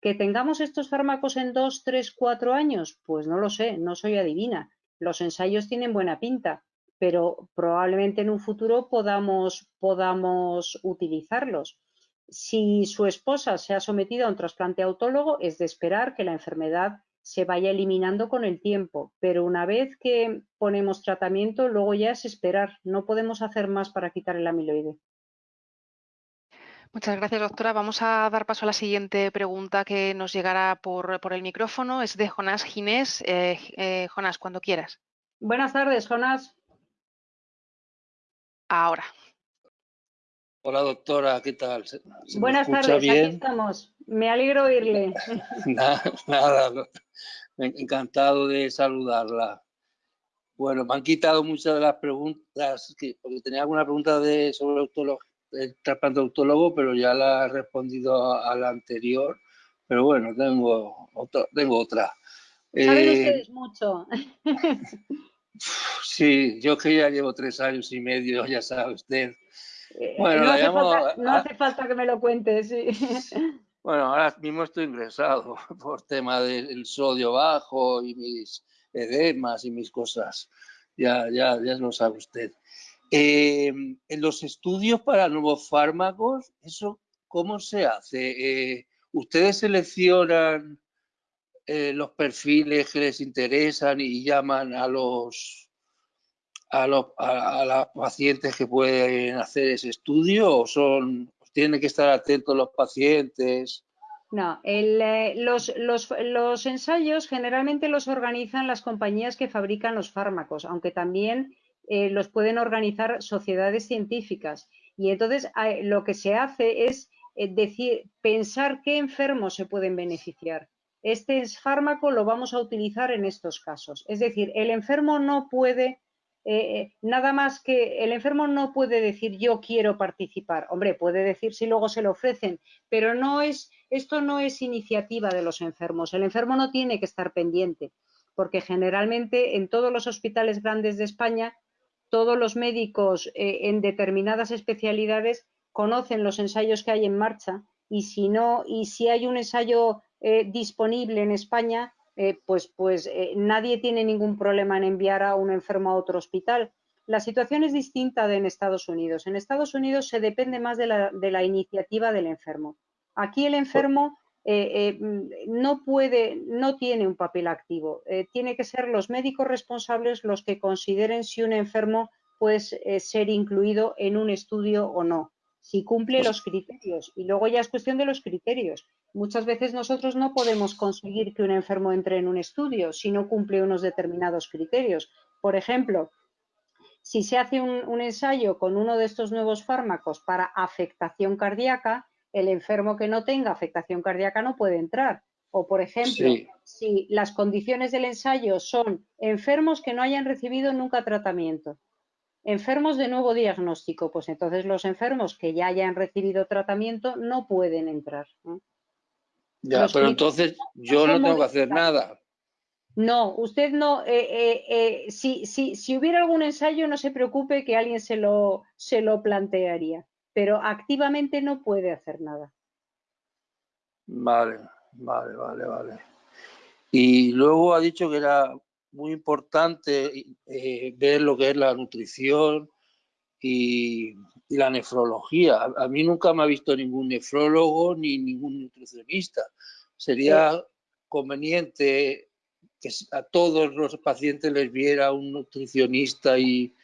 ¿Que tengamos estos fármacos en dos, tres, cuatro años? Pues no lo sé, no soy adivina. Los ensayos tienen buena pinta, pero probablemente en un futuro podamos, podamos utilizarlos. Si su esposa se ha sometido a un trasplante autólogo, es de esperar que la enfermedad se vaya eliminando con el tiempo, pero una vez que ponemos tratamiento, luego ya es esperar. No podemos hacer más para quitar el amiloide. Muchas gracias, doctora. Vamos a dar paso a la siguiente pregunta que nos llegará por, el micrófono. Es de Jonás Ginés. Eh, eh, Jonás, cuando quieras. Buenas tardes, Jonás. Ahora. Hola, doctora, ¿qué tal? Buenas tardes, aquí estamos. Me alegro oírle. nada, encantado de saludarla. Bueno, me han quitado muchas de las preguntas, porque tenía alguna pregunta de, sobre el trasplante autólogo, pero ya la he respondido a, la anterior. Pero bueno, tengo, otra, tengo otra. Saben eh, ustedes mucho. Sí, yo que ya llevo tres años y medio, ya sabe usted. Eh, bueno, no, hace, falta, no hace falta que me lo cuentes, sí. Bueno, ahora mismo estoy ingresado por tema del sodio bajo y mis edemas y mis cosas. Ya, ya, ya lo sabe usted. Eh, en los estudios para nuevos fármacos, ¿eso cómo se hace? Eh, ¿Ustedes seleccionan eh, los perfiles que les interesan y llaman a los a, los, a, las pacientes que pueden hacer ese estudio o son tienen que estar atentos los pacientes? No, eh, los, los, los, ensayos generalmente los organizan las compañías que fabrican los fármacos, aunque también eh, los pueden organizar sociedades científicas. Y entonces lo que se hace es decir, pensar qué enfermos se pueden beneficiar este fármaco lo vamos a utilizar en estos casos. Es decir, el enfermo no puede, eh, eh, nada más que, el enfermo no puede decir yo quiero participar. Hombre, puede decir si luego se lo ofrecen, pero no es, esto no es iniciativa de los enfermos. El enfermo no tiene que estar pendiente, porque generalmente en todos los hospitales grandes de España, todos los médicos eh, en determinadas especialidades conocen los ensayos que hay en marcha y si no, y si hay un ensayo disponible en España, eh, pues, pues eh, nadie tiene ningún problema en enviar a un enfermo a otro hospital. La situación es distinta de en Estados Unidos. En Estados Unidos se depende más de la, iniciativa del enfermo. Aquí el enfermo no puede, no tiene un papel activo. tiene que ser los médicos responsables los que consideren si un enfermo puede ser incluido en un estudio o no si cumple pues los criterios. Y luego ya es cuestión de los criterios. Muchas veces nosotros no podemos conseguir que un enfermo entre en un estudio si no cumple unos determinados criterios. Por ejemplo, si se hace un, ensayo con uno de estos nuevos fármacos para afectación cardíaca, el enfermo que no tenga afectación cardíaca no puede entrar. O, por ejemplo, si las condiciones del ensayo son enfermos que no hayan recibido nunca tratamiento, Enfermos de nuevo diagnóstico, pues entonces los enfermos que ya hayan recibido tratamiento no pueden entrar. Ya, pero entonces yo no tengo que hacer nada. No, usted no. Eh, eh, eh, si, si, hubiera algún ensayo, no se preocupe que alguien se lo, se lo plantearía, pero activamente no puede hacer nada. Vale, vale, vale, vale. Y luego ha dicho que era muy importante ver lo que es la nutrición y, la nefrología. A, mí nunca me ha visto ningún nefrólogo ni ningún nutricionista. Sería conveniente que a todos los pacientes les viera un nutricionista y,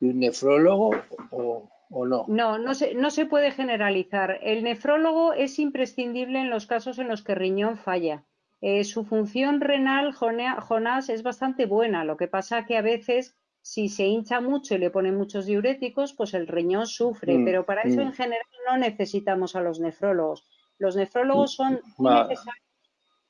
un nefrólogo o, o, no? No, no se, no se puede generalizar. El nefrólogo es imprescindible en los casos en los que riñón falla. Eh, su función renal, Jonás, es bastante buena. Lo que pasa que a veces, si se hincha mucho y le ponen muchos diuréticos, pues el riñón sufre. Mm, pero para eso mm. en general no necesitamos a los nefrólogos. Los nefrólogos son necesarios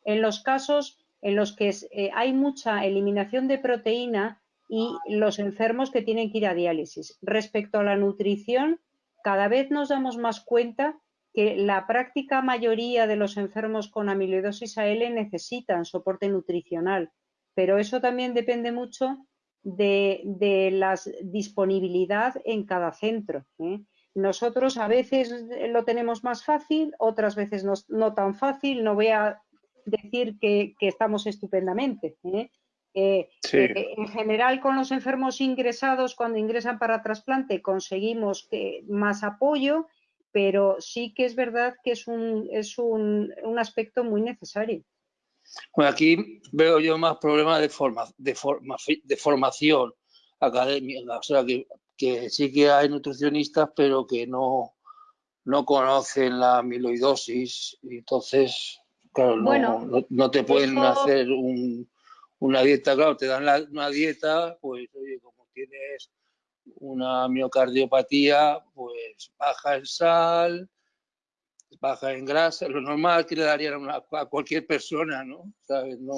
en los casos en los que eh, hay mucha eliminación de proteína y los enfermos que tienen que ir a diálisis. Respecto a la nutrición, cada vez nos damos más cuenta que la práctica mayoría de los enfermos con amiloidosis AL necesitan soporte nutricional. pero eso también depende mucho de, la disponibilidad en cada centro. ¿eh? Nosotros a veces lo tenemos más fácil, otras veces no, tan fácil. No voy a decir que, estamos estupendamente. ¿eh? Eh, en general, con los enfermos ingresados, cuando ingresan para trasplante, conseguimos más apoyo, pero sí que es verdad que es un, es un, un aspecto muy necesario. Bueno, aquí veo yo más problemas de, forma, de, de formación académica, o sea, que, que, sí que hay nutricionistas, pero que no, no conocen la amiloidosis, y entonces, claro, no, no, te pueden hacer un, una dieta, claro, te dan una dieta, pues, oye, como tienes una miocardiopatía, pues baja en sal, baja en grasa, lo normal que le darían a, cualquier persona, ¿no?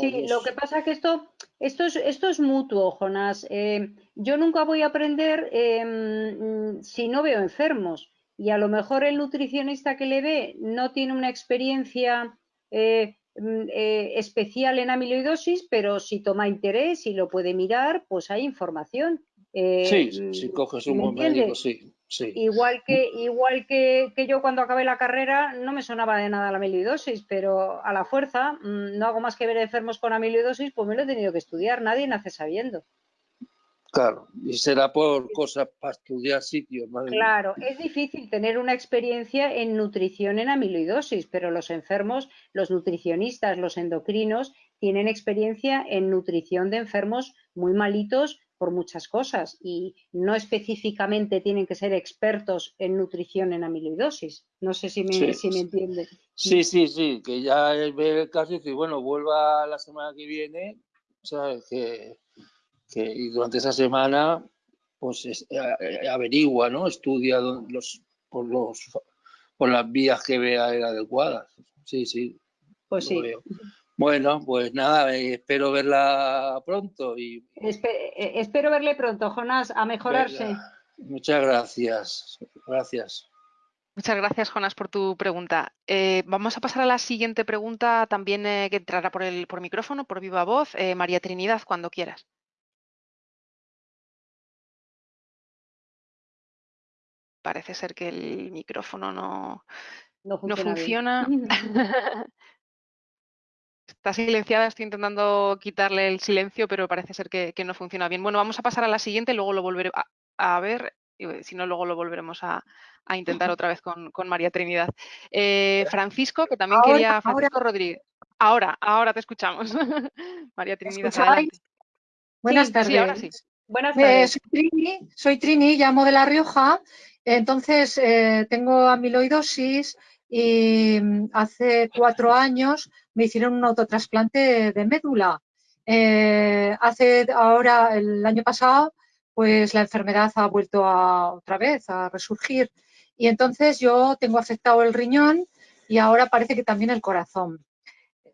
sí, lo que pasa es que esto, esto, es, esto es mutuo, Jonás. Eh, yo nunca voy a aprender em, si no veo enfermos y a lo mejor el nutricionista que le ve no tiene una experiencia eh, mm, eh, especial en amiloidosis, pero si toma interés y lo puede mirar, pues hay información. sí, si coges un buen médico, sí. Igual que, igual que, yo cuando acabé la carrera no me sonaba de nada la amiloidosis, pero a la fuerza mm, no hago más que ver enfermos con amiloidosis, pues me lo he tenido que estudiar, nadie nace sabiendo. Claro, y será por cosas para estudiar sitios. Claro, es difícil tener una experiencia en nutrición en amiloidosis, pero los enfermos, los nutricionistas, los endocrinos, tienen experiencia en nutrición de enfermos muy malitos por muchas cosas y no específicamente tienen que ser expertos en nutrición en amiloidosis. No sé si me, si me entiende. Sí, sí, sí, que ya ve el caso y dice, bueno, vuelva la semana que viene, ¿sabes? Que, que y durante esa semana pues eh, averigua, ¿no? Estudia los, por, los, por las vías que vea adecuadas. Sí, sí. Pues sí. Bueno, pues nada, eh, espero verla pronto. y eh, Espero verle pronto, Jonás, a mejorarse. Muchas gracias. Gracias. Muchas gracias, Jonas, por tu pregunta. Eh, vamos a pasar a la siguiente pregunta, también que entrará por el por micrófono, por viva voz. María Trinidad, cuando quieras. Parece ser que el micrófono no, no funciona. Está silenciada, estoy intentando quitarle el silencio, pero parece ser que, no funciona bien. Bueno, vamos a pasar a la siguiente, luego lo volveré a, ver, si no, luego lo volveremos a, intentar otra vez con, María Trinidad. Eh, Francisco, que también quería... Francisco Rodríguez. Ahora, ahora te escuchamos. María Trinidad, adelante. Buenas tardes. Buenas tardes. soy, Trini, soy, Trini, llamo de La Rioja. Entonces, eh, tengo amiloidosis y mm, hace cuatro años me hicieron un autotrasplante de médula. Eh, hace ahora, el año pasado, pues la enfermedad ha vuelto a, otra vez a resurgir y entonces yo tengo afectado el riñón y ahora parece que también el corazón.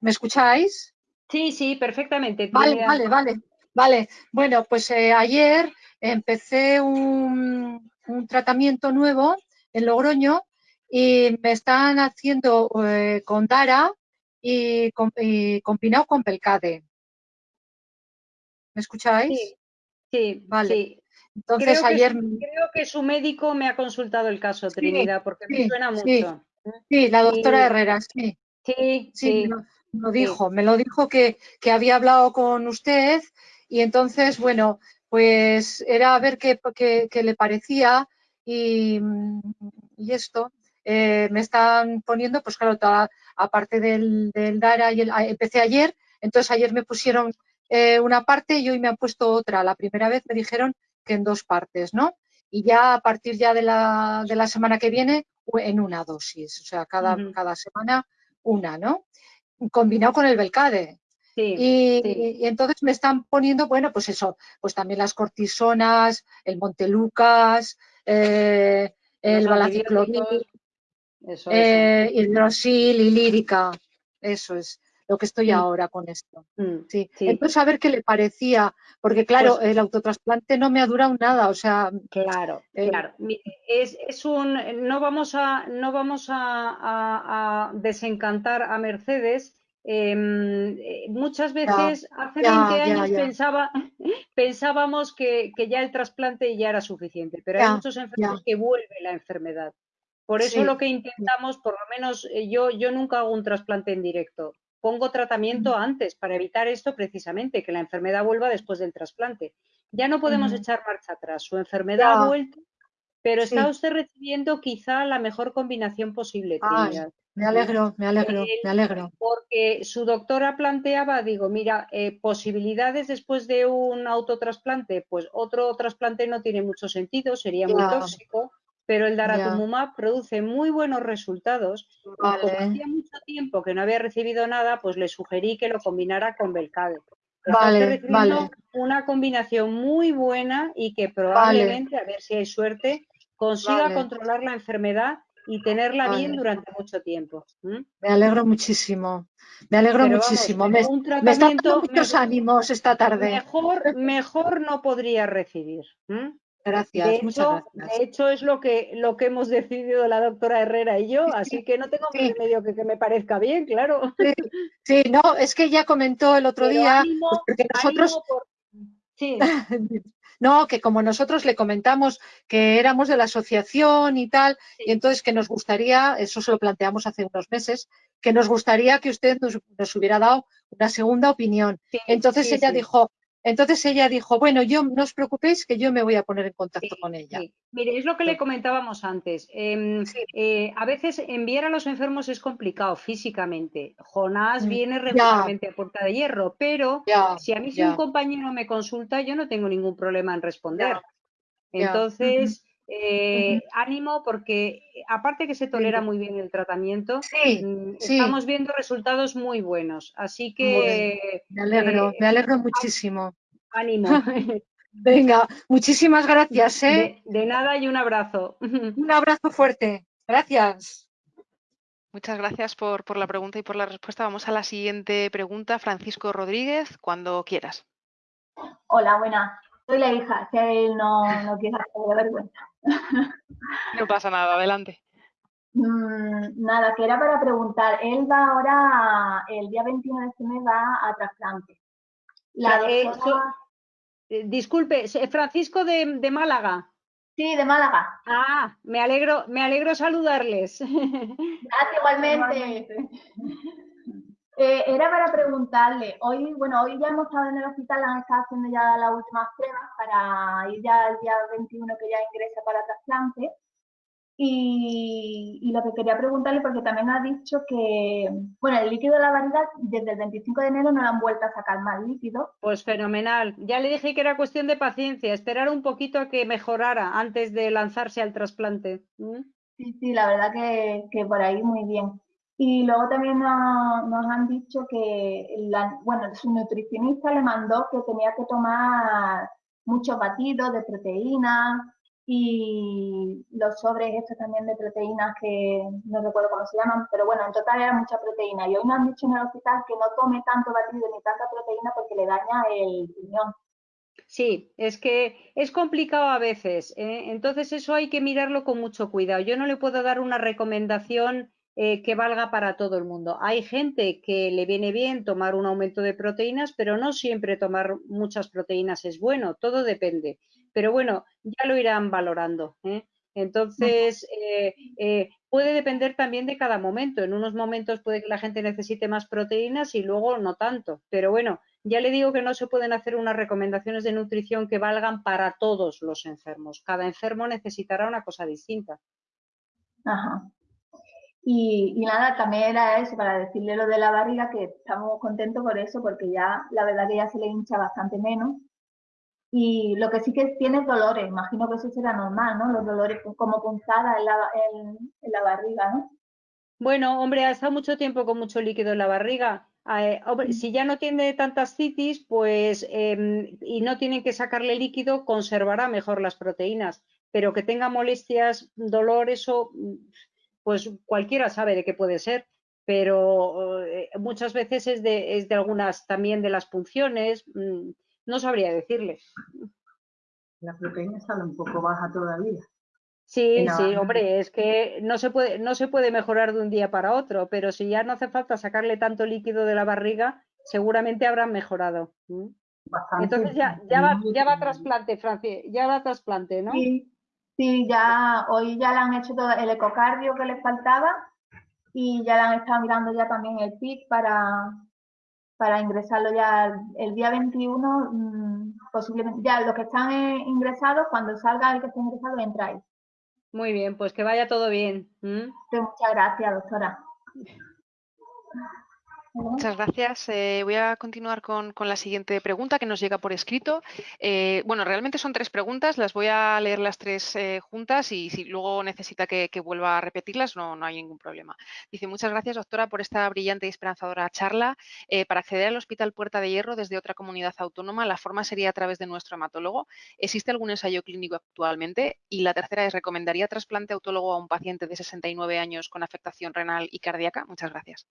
¿Me escucháis? Sí, sí, perfectamente. Vale, vale, vale. Vale, bueno, pues eh, ayer empecé un, un, tratamiento nuevo en Logroño y me están haciendo eh, con Dara y, combinado con Pelcade. ¿Me escucháis? Sí, vale. Entonces ayer... creo que su médico me ha consultado el caso, Trinidad, porque me suena mucho. Sí, la doctora Herrera, sí. Sí, sí. Me lo, dijo, me lo dijo que, había hablado con usted y entonces, bueno, pues era a ver qué, qué, le parecía y, y esto. Eh, me están poniendo, pues claro, aparte del, DARA, y el, empecé ayer, entonces ayer me pusieron eh, una parte y hoy me han puesto otra. La primera vez me dijeron que en dos partes, ¿no? Y ya a partir ya de la, de la semana que viene, en una dosis, o sea, cada, cada semana una, ¿no? Combinado con el Belcade. y, entonces me están poniendo, bueno, pues eso, pues también las cortisonas, el Montelucas, eh, el balaciclovir, eso, eh, hidrosil y lírica. Eso es lo que estoy mm. ahora con esto. Mm, sí. Entonces, a ver qué le parecía, porque claro, pues el autotrasplante no me ha durado nada, o sea... Claro, eh, claro. Es, un... No vamos a, no vamos a, desencantar a Mercedes, Em, eh, muchas veces, hace 20 años Pensaba, pensábamos que, ya el trasplante ya era suficiente, pero hay muchos enfermos que vuelve la enfermedad. Por eso lo que intentamos, por lo menos eh, yo, yo nunca hago un trasplante en directo. Pongo tratamiento antes para evitar esto precisamente, que la enfermedad vuelva después del trasplante. Ya no podemos echar marcha atrás. Su enfermedad ha vuelto, pero está usted recibiendo quizá la mejor combinación posible. me alegro, me alegro, me alegro. Porque su doctora planteaba, digo, mira, eh, posibilidades después de un autotrasplante, pues otro trasplante no tiene mucho sentido, sería muy tóxico pero el daratumumab produce muy buenos resultados. Como hacía mucho tiempo que no había recibido nada, pues le sugerí que lo combinara con Belcade. Vale, vale. Una combinación muy buena y que probablemente, a ver si hay suerte, consiga controlar la enfermedad y tenerla bien durante mucho tiempo. Me alegro muchísimo. Me alegro muchísimo. me, están dando muchos ánimos esta tarde. Mejor, mejor no podría recibir. Gracias, de hecho, De hecho, es lo que, lo que hemos decidido la doctora Herrera y yo, así que no tengo más remedio que que me parezca bien, claro. Sí, no, es que ya comentó el otro día, pues, porque nosotros... Sí. no, que como nosotros le comentamos que éramos de la asociación y tal, y entonces que nos gustaría, eso se lo planteamos hace unos meses, que nos gustaría que usted nos, hubiera dado una segunda opinión. entonces ella dijo, entonces ella dijo, bueno, yo no os preocupéis que yo me voy a poner en contacto con ella. Mire, es lo que le comentábamos antes. Em, eh, a veces enviar a los enfermos es complicado físicamente. Jonás mm, viene regularmente a puerta de hierro, pero si a mí si un compañero me consulta, yo no tengo ningún problema en responder. Entonces, eh, ánimo porque aparte que se tolera muy bien el tratamiento, mm, estamos viendo resultados muy buenos. Así que... Me alegro, me eh, alegro muchísimo. Ánimo. Venga, muchísimas gracias. ¿eh? De, nada y un abrazo. Un abrazo fuerte. Gracias. Muchas gracias por, por la pregunta y por la respuesta. Vamos a la siguiente pregunta. Francisco Rodríguez, cuando quieras. Hola, buenas. Soy la hija, si él no, no quiere hacer vergüenza. No pasa nada, adelante. Mm, nada, que era para preguntar. Él va ahora, el día 21 de este mes va a trasplante. La eh, eh, disculpe, Francisco de, Málaga. Sí, de Málaga. Ah, me alegro, me alegro saludarles. Gracias igualmente. Eh, era para preguntarle, hoy, bueno, hoy ya hemos estado en el hospital, han estado haciendo ya las últimas pruebas para ir ya al día 21 que ya ingresa para trasplante. Y, lo que quería preguntarle, porque también ha dicho que, bueno, el líquido de la variedad desde el 25 de enero no le han vuelto a sacar más líquido. Pues fenomenal. Ya le dije que era cuestión de paciencia, esperar un poquito a que mejorara antes de lanzarse al trasplante. ¿Mm? Sí, sí, la verdad que, que por ahí muy bien. Y luego también nos, han dicho que, bueno, su nutricionista le mandó que tenía que tomar muchos batidos de proteínas y los sobres estos también de proteínas que no recuerdo cómo se llaman, pero bueno, en total era mucha proteína. Y hoy nos han dicho en el hospital que no tome tanto batido ni tanta proteína porque le daña el riñón. Sí, es que es complicado a veces, ¿eh? entonces eso hay que mirarlo con mucho cuidado. Yo no le puedo dar una recomendación eh, que valga para todo el mundo. Hay gente que le viene bien tomar un aumento de proteínas, pero no siempre tomar muchas proteínas es bueno, todo depende. Pero bueno, ya lo irán valorando. ¿eh? Entonces, eh, puede depender también de cada momento. En unos momentos puede que la gente necesite más proteínas y luego no tanto. Pero bueno, ya le digo que no se pueden hacer unas recomendaciones de nutrición que valgan para todos los enfermos. Cada enfermo necesitará una cosa distinta. Ajá. Y, nada, también era eso, para decirle lo de la barriga, que estamos contentos por eso, porque ya la verdad que ya se le hincha bastante menos. Y lo que sí que tiene dolores, imagino que eso será normal, ¿no? Los dolores como punzadas en la, en, la barriga, ¿no? Bueno, hombre, ha estado mucho tiempo con mucho líquido en la barriga. Eh, si ya no tiene tantas citis, pues em, y no tienen que sacarle líquido, conservará mejor las proteínas. Pero que tenga molestias, dolor, eso pues cualquiera sabe de qué puede ser, pero eh, muchas veces es de, es de algunas también de las punciones, mm, no sabría decirle. La proteína sale un poco baja todavía. Sí, sí, hombre, es que no se, puede, no se puede mejorar de un día para otro, pero si ya no hace falta sacarle tanto líquido de la barriga, seguramente habrán mejorado. Entonces ya, ya, va, ya va trasplante, Francia, ya va trasplante, ¿no? Sí, sí, ya hoy ya le han hecho todo el ecocardio que le faltaba y ya le han estado mirando ya también el PIC para, para ingresarlo ya el día 21, mm, posiblemente, ya los que están eh, ingresados, cuando salga el que esté ingresado, entráis. Muy bien, pues que vaya todo bien. Muchas gracias, doctora. Muchas gracias. Eh, voy a continuar con, la siguiente pregunta que nos llega por escrito. Eh, bueno, realmente son tres preguntas, las voy a leer las tres eh, juntas y si luego necesita que, vuelva a repetirlas, no, no, hay ningún problema. Dice, muchas gracias, doctora, por esta brillante y esperanzadora charla. para acceder al Hospital Puerta de Hierro desde otra comunidad autónoma, la forma sería a través de nuestro hematólogo. ¿Existe algún ensayo clínico actualmente? Y la tercera es, ¿recomendaría trasplante autólogo a un paciente de 69 años con afectación renal y cardíaca? Muchas gracias.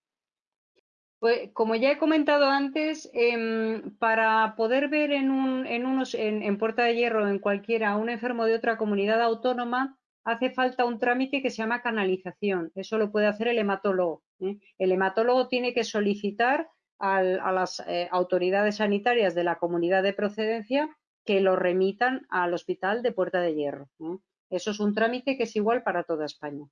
Pues, como ya he comentado antes, em, para poder ver en, un, en, unos, en, Puerta de Hierro, en cualquiera, un enfermo de otra comunidad autónoma, hace falta un trámite que se llama canalización. Eso lo puede hacer el hematólogo. ¿eh? El hematólogo tiene que solicitar a las eh, autoridades sanitarias de la comunidad de procedencia que lo remitan al hospital de Puerta de Hierro. ¿eh? Eso es un trámite que es igual para toda España.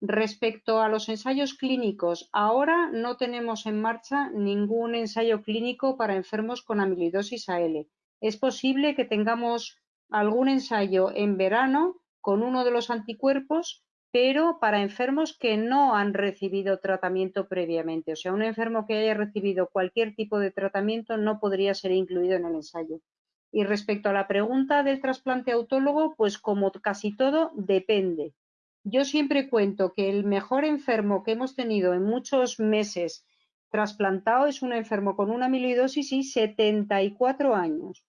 Respecto a los ensayos clínicos, ahora no tenemos en marcha ningún ensayo clínico para enfermos con amiloidosis AL. Es posible que tengamos algún ensayo en verano con uno de los anticuerpos, pero para enfermos que no han recibido tratamiento previamente. O sea, un enfermo que haya recibido cualquier tipo de tratamiento no podría ser incluido en el ensayo. Y respecto a la pregunta del trasplante autólogo, pues como casi todo, depende. Yo siempre cuento que el mejor enfermo que hemos tenido en muchos meses trasplantado es un enfermo con una amiloidosis y 74 años.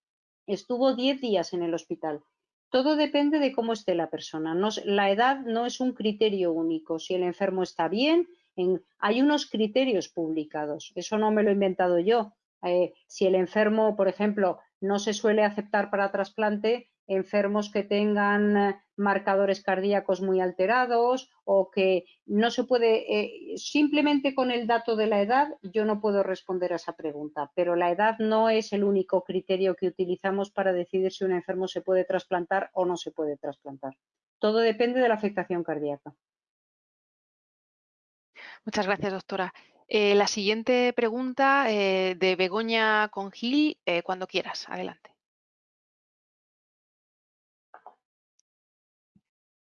Estuvo 10 días en el hospital. Todo depende de cómo esté la persona. la edad no es un criterio único. Si el enfermo está bien, hay unos criterios publicados. Eso no me lo he inventado yo. Eh, si el enfermo, por ejemplo, no se suele aceptar para trasplante, enfermos que tengan eh, marcadores cardíacos muy alterados o que no se puede, eh, simplemente con el dato de la edad yo no puedo responder a esa pregunta, pero la edad no es el único criterio que utilizamos para decidir si un enfermo se puede trasplantar o no se puede trasplantar. Todo depende de la afectación cardíaca. Muchas gracias, doctora. Eh, la siguiente pregunta de Begoña Congil, cuando quieras. Adelante.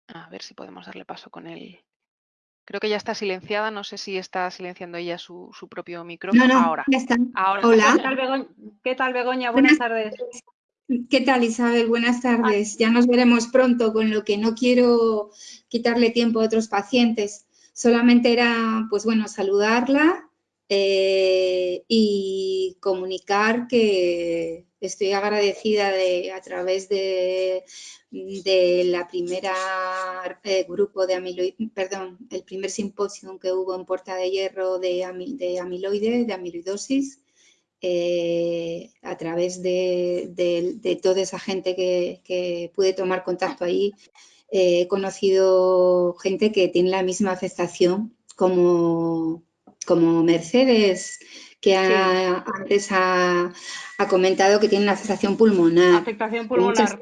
A ver si podemos darle paso con él. Creo que ya está silenciada, no sé si está silenciando ella su, propio micrófono. No, no, ahora. Ya está. Hola. ¿Qué tal, Begoña? Buenas, tardes. ¿Qué tal, Isabel? Buenas tardes. Ya nos veremos pronto, con lo que no quiero quitarle tiempo a otros pacientes. Solamente era, pues bueno, saludarla eh, y comunicar que estoy agradecida de, a través de de la primera eh, grupo de amiloide, perdón, el primer simposio que hubo en Puerta de Hierro de, de amiloide, de amiloidosis, eh, a través de, toda esa gente que, pude tomar contacto ahí, eh, he conocido gente que tiene la misma afectación como Mercedes, que antes ha, comentado que tiene una afectación pulmonar. Afectación pulmonar.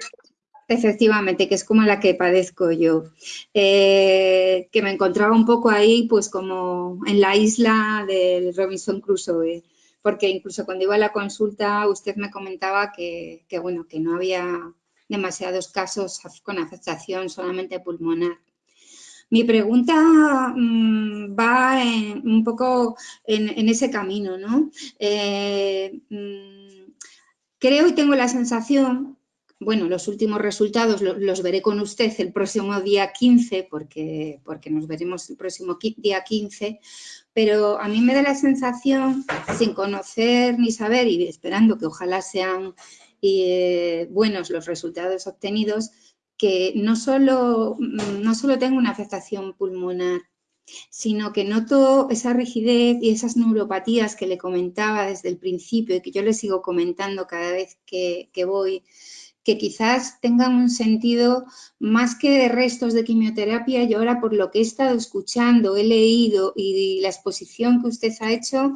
Efectivamente, que es como la que padezco yo. Eh, que me encontraba un poco ahí, pues como en la isla del Robinson Crusoe, porque incluso cuando iba a la consulta usted me comentaba que, bueno, que no había demasiados casos con afectación solamente pulmonar. Mi pregunta mm, va un poco en, ese camino, ¿no? Eh, mm, creo y tengo la sensación bueno, los últimos resultados los, veré con usted el próximo día 15, porque, porque nos veremos el próximo día 15, pero a mí me da la sensación, sin conocer ni saber y esperando que ojalá sean eh, buenos los resultados obtenidos, que no solo, no solo tengo una afectación pulmonar, sino que noto esa rigidez y esas neuropatías que le comentaba desde el principio y que yo le sigo comentando cada vez que, que voy que quizás tengan un sentido más que de restos de quimioterapia. Yo ahora, por lo que he estado escuchando, he leído y la exposición que usted ha hecho,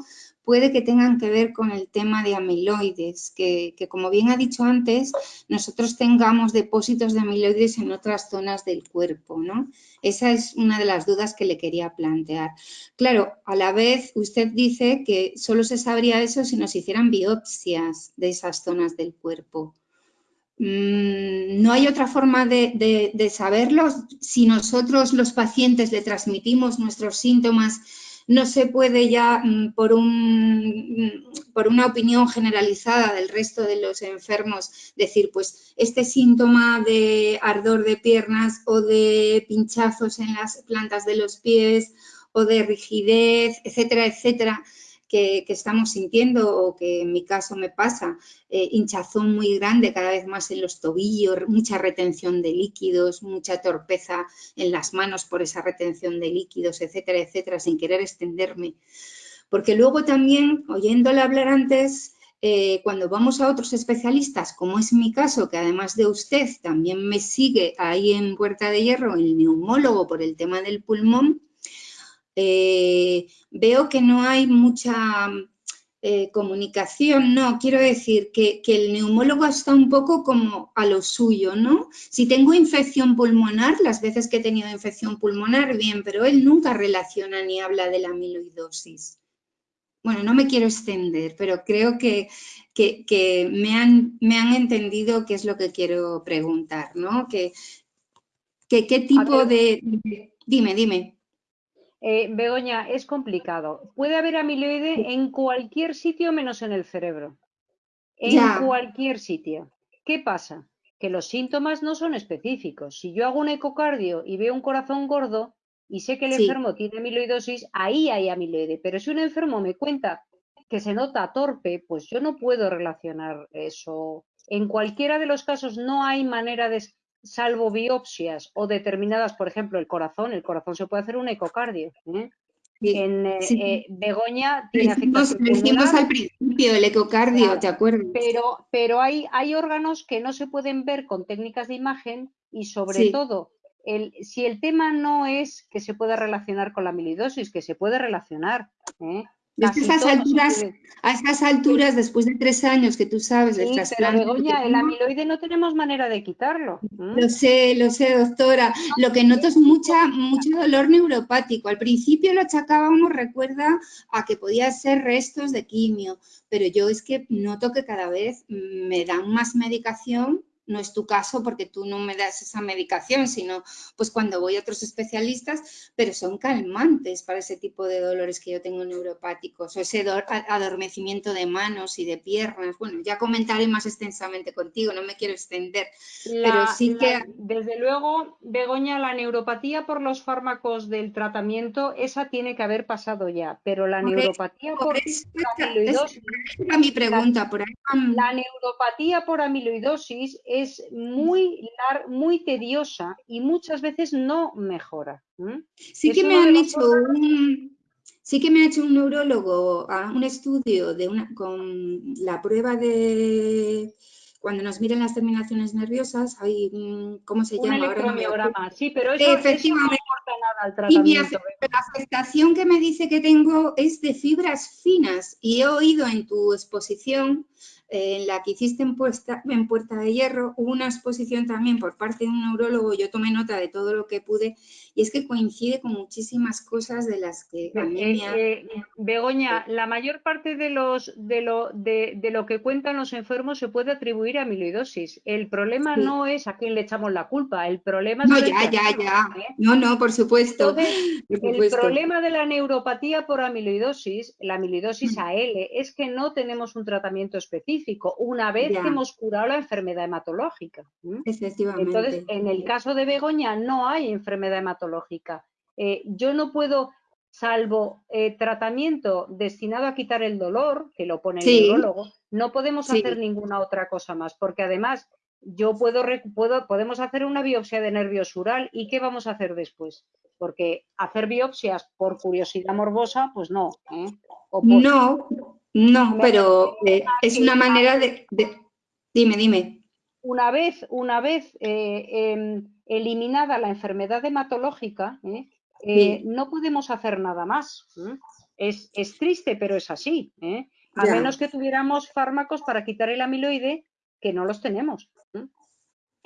puede que tengan que ver con el tema de amiloides, que, como bien ha dicho antes, nosotros tengamos depósitos de amiloides en otras zonas del cuerpo, ¿no? Esa es una de las dudas que le quería plantear. Claro, a la vez usted dice que solo se sabría eso si nos hicieran biopsias de esas zonas del cuerpo. Mm, no hay otra forma de, de saberlo si nosotros los pacientes le transmitimos nuestros síntomas no se puede ya mm, por, un, mm, por una opinión generalizada del resto de los enfermos decir, pues este síntoma de ardor de piernas o de pinchazos en las plantas de los pies o de rigidez, etcétera, etcétera, que, estamos sintiendo o que en mi caso me pasa, eh, hinchazón muy grande cada vez más en los tobillos, mucha retención de líquidos, mucha torpeza en las manos por esa retención de líquidos, etcétera, etcétera, sin querer extenderme. Porque luego también, oyéndole hablar antes, eh, cuando vamos a otros especialistas, como es mi caso, que además de usted también me sigue ahí en Puerta de Hierro, el neumólogo por el tema del pulmón, eh, veo que no hay mucha eh, comunicación, no, quiero decir que, el neumólogo está un poco como a lo suyo, ¿no? Si tengo infección pulmonar, las veces que he tenido infección pulmonar, bien, pero él nunca relaciona ni habla de la amiloidosis. Bueno, no me quiero extender, pero creo que, me, han, me, han, entendido qué es lo que quiero preguntar, ¿no? Que, ¿Qué tipo de... Dime, dime. Eh, Begoña, es complicado. Puede haber amiloide en cualquier sitio menos en el cerebro. En cualquier sitio. ¿Qué pasa? Que los síntomas no son específicos. Si yo hago un ecocardio y veo un corazón gordo y sé que el enfermo tiene amiloidosis, ahí hay amiloide. Pero si un enfermo me cuenta que se nota torpe, pues yo no puedo relacionar eso. En cualquiera de los casos no hay manera de salvo biopsias o determinadas, por ejemplo, el corazón, el corazón se puede hacer un ecocardio. ¿eh? en eh, eh, Begoña tiene afectación decimos al principio el ecocardio, ¿te acuerdas? Pero, pero hay, hay órganos que no se pueden ver con técnicas de imagen y sobre todo, el, si el tema no es que se pueda relacionar con la amiloidosis, que se puede relacionar, ¿eh? A estas, alturas, a estas alturas, después de tres años que tú sabes del trasplante... Pero Begoña, el amiloide no tenemos manera de quitarlo. Lo sé, lo sé, doctora. Lo que noto es mucha, mucho dolor neuropático. Al principio lo achacábamos, recuerda, a que podía ser restos de quimio, pero yo es que noto que cada vez me dan más medicación no es tu caso porque tú no me das esa medicación, sino pues cuando voy a otros especialistas, pero son calmantes para ese tipo de dolores que yo tengo neuropáticos o ese adormecimiento de manos y de piernas. Bueno, ya comentaré más extensamente contigo, no me quiero extender, pero sí que... Desde luego, Begoña, la neuropatía por los fármacos del tratamiento, esa tiene que haber pasado ya, pero la neuropatía por, amiloidosis... mi pregunta, por La neuropatía por amiloidosis es muy, muy tediosa y muchas veces no mejora. Sí que me han hecho un, sí que me ha hecho un neurólogo ah, un estudio de una, con la prueba de cuando nos miran las terminaciones nerviosas, hay, ¿cómo se llama? Ahora sí, pero eso, Efectivamente. no importa nada al tratamiento. Y la afectación que me dice que tengo es de fibras finas y he oído en tu exposición en la que hiciste en Puerta, en Puerta de Hierro, hubo una exposición también por parte de un neurólogo, yo tomé nota de todo lo que pude, y es que coincide con muchísimas cosas de las que a mí me ha... Eh, Begoña, la mayor parte de, los, de, lo, de, lo que cuentan los enfermos se puede atribuir a amiloidosis. El problema no es a quién le echamos la culpa, el problema es... No, ya, ya, ya. ¿eh? No, no, por supuesto. El problema de la neuropatía por amiloidosis, la amiloidosis mm. AL, es que no tenemos un tratamiento específico una vez que hemos curado la enfermedad hematológica. Entonces, en el caso de Begoña no hay enfermedad hematológica. Eh, yo no puedo, salvo eh, tratamiento destinado a quitar el dolor, que lo pone el neurólogo, no podemos hacer ninguna otra cosa más, porque además yo puedo, puedo, podemos hacer una biopsia de nervio sural y ¿qué vamos a hacer después? Porque hacer biopsias por curiosidad morbosa, pues no. ¿eh? No, no, pero eh, es una manera de, Dime, dime. una vez, una vez eh, em, eliminada la enfermedad hematológica, ¿eh? no podemos hacer nada más. Es, triste, pero es así. A menos que tuviéramos fármacos para quitar el amiloide, que no los tenemos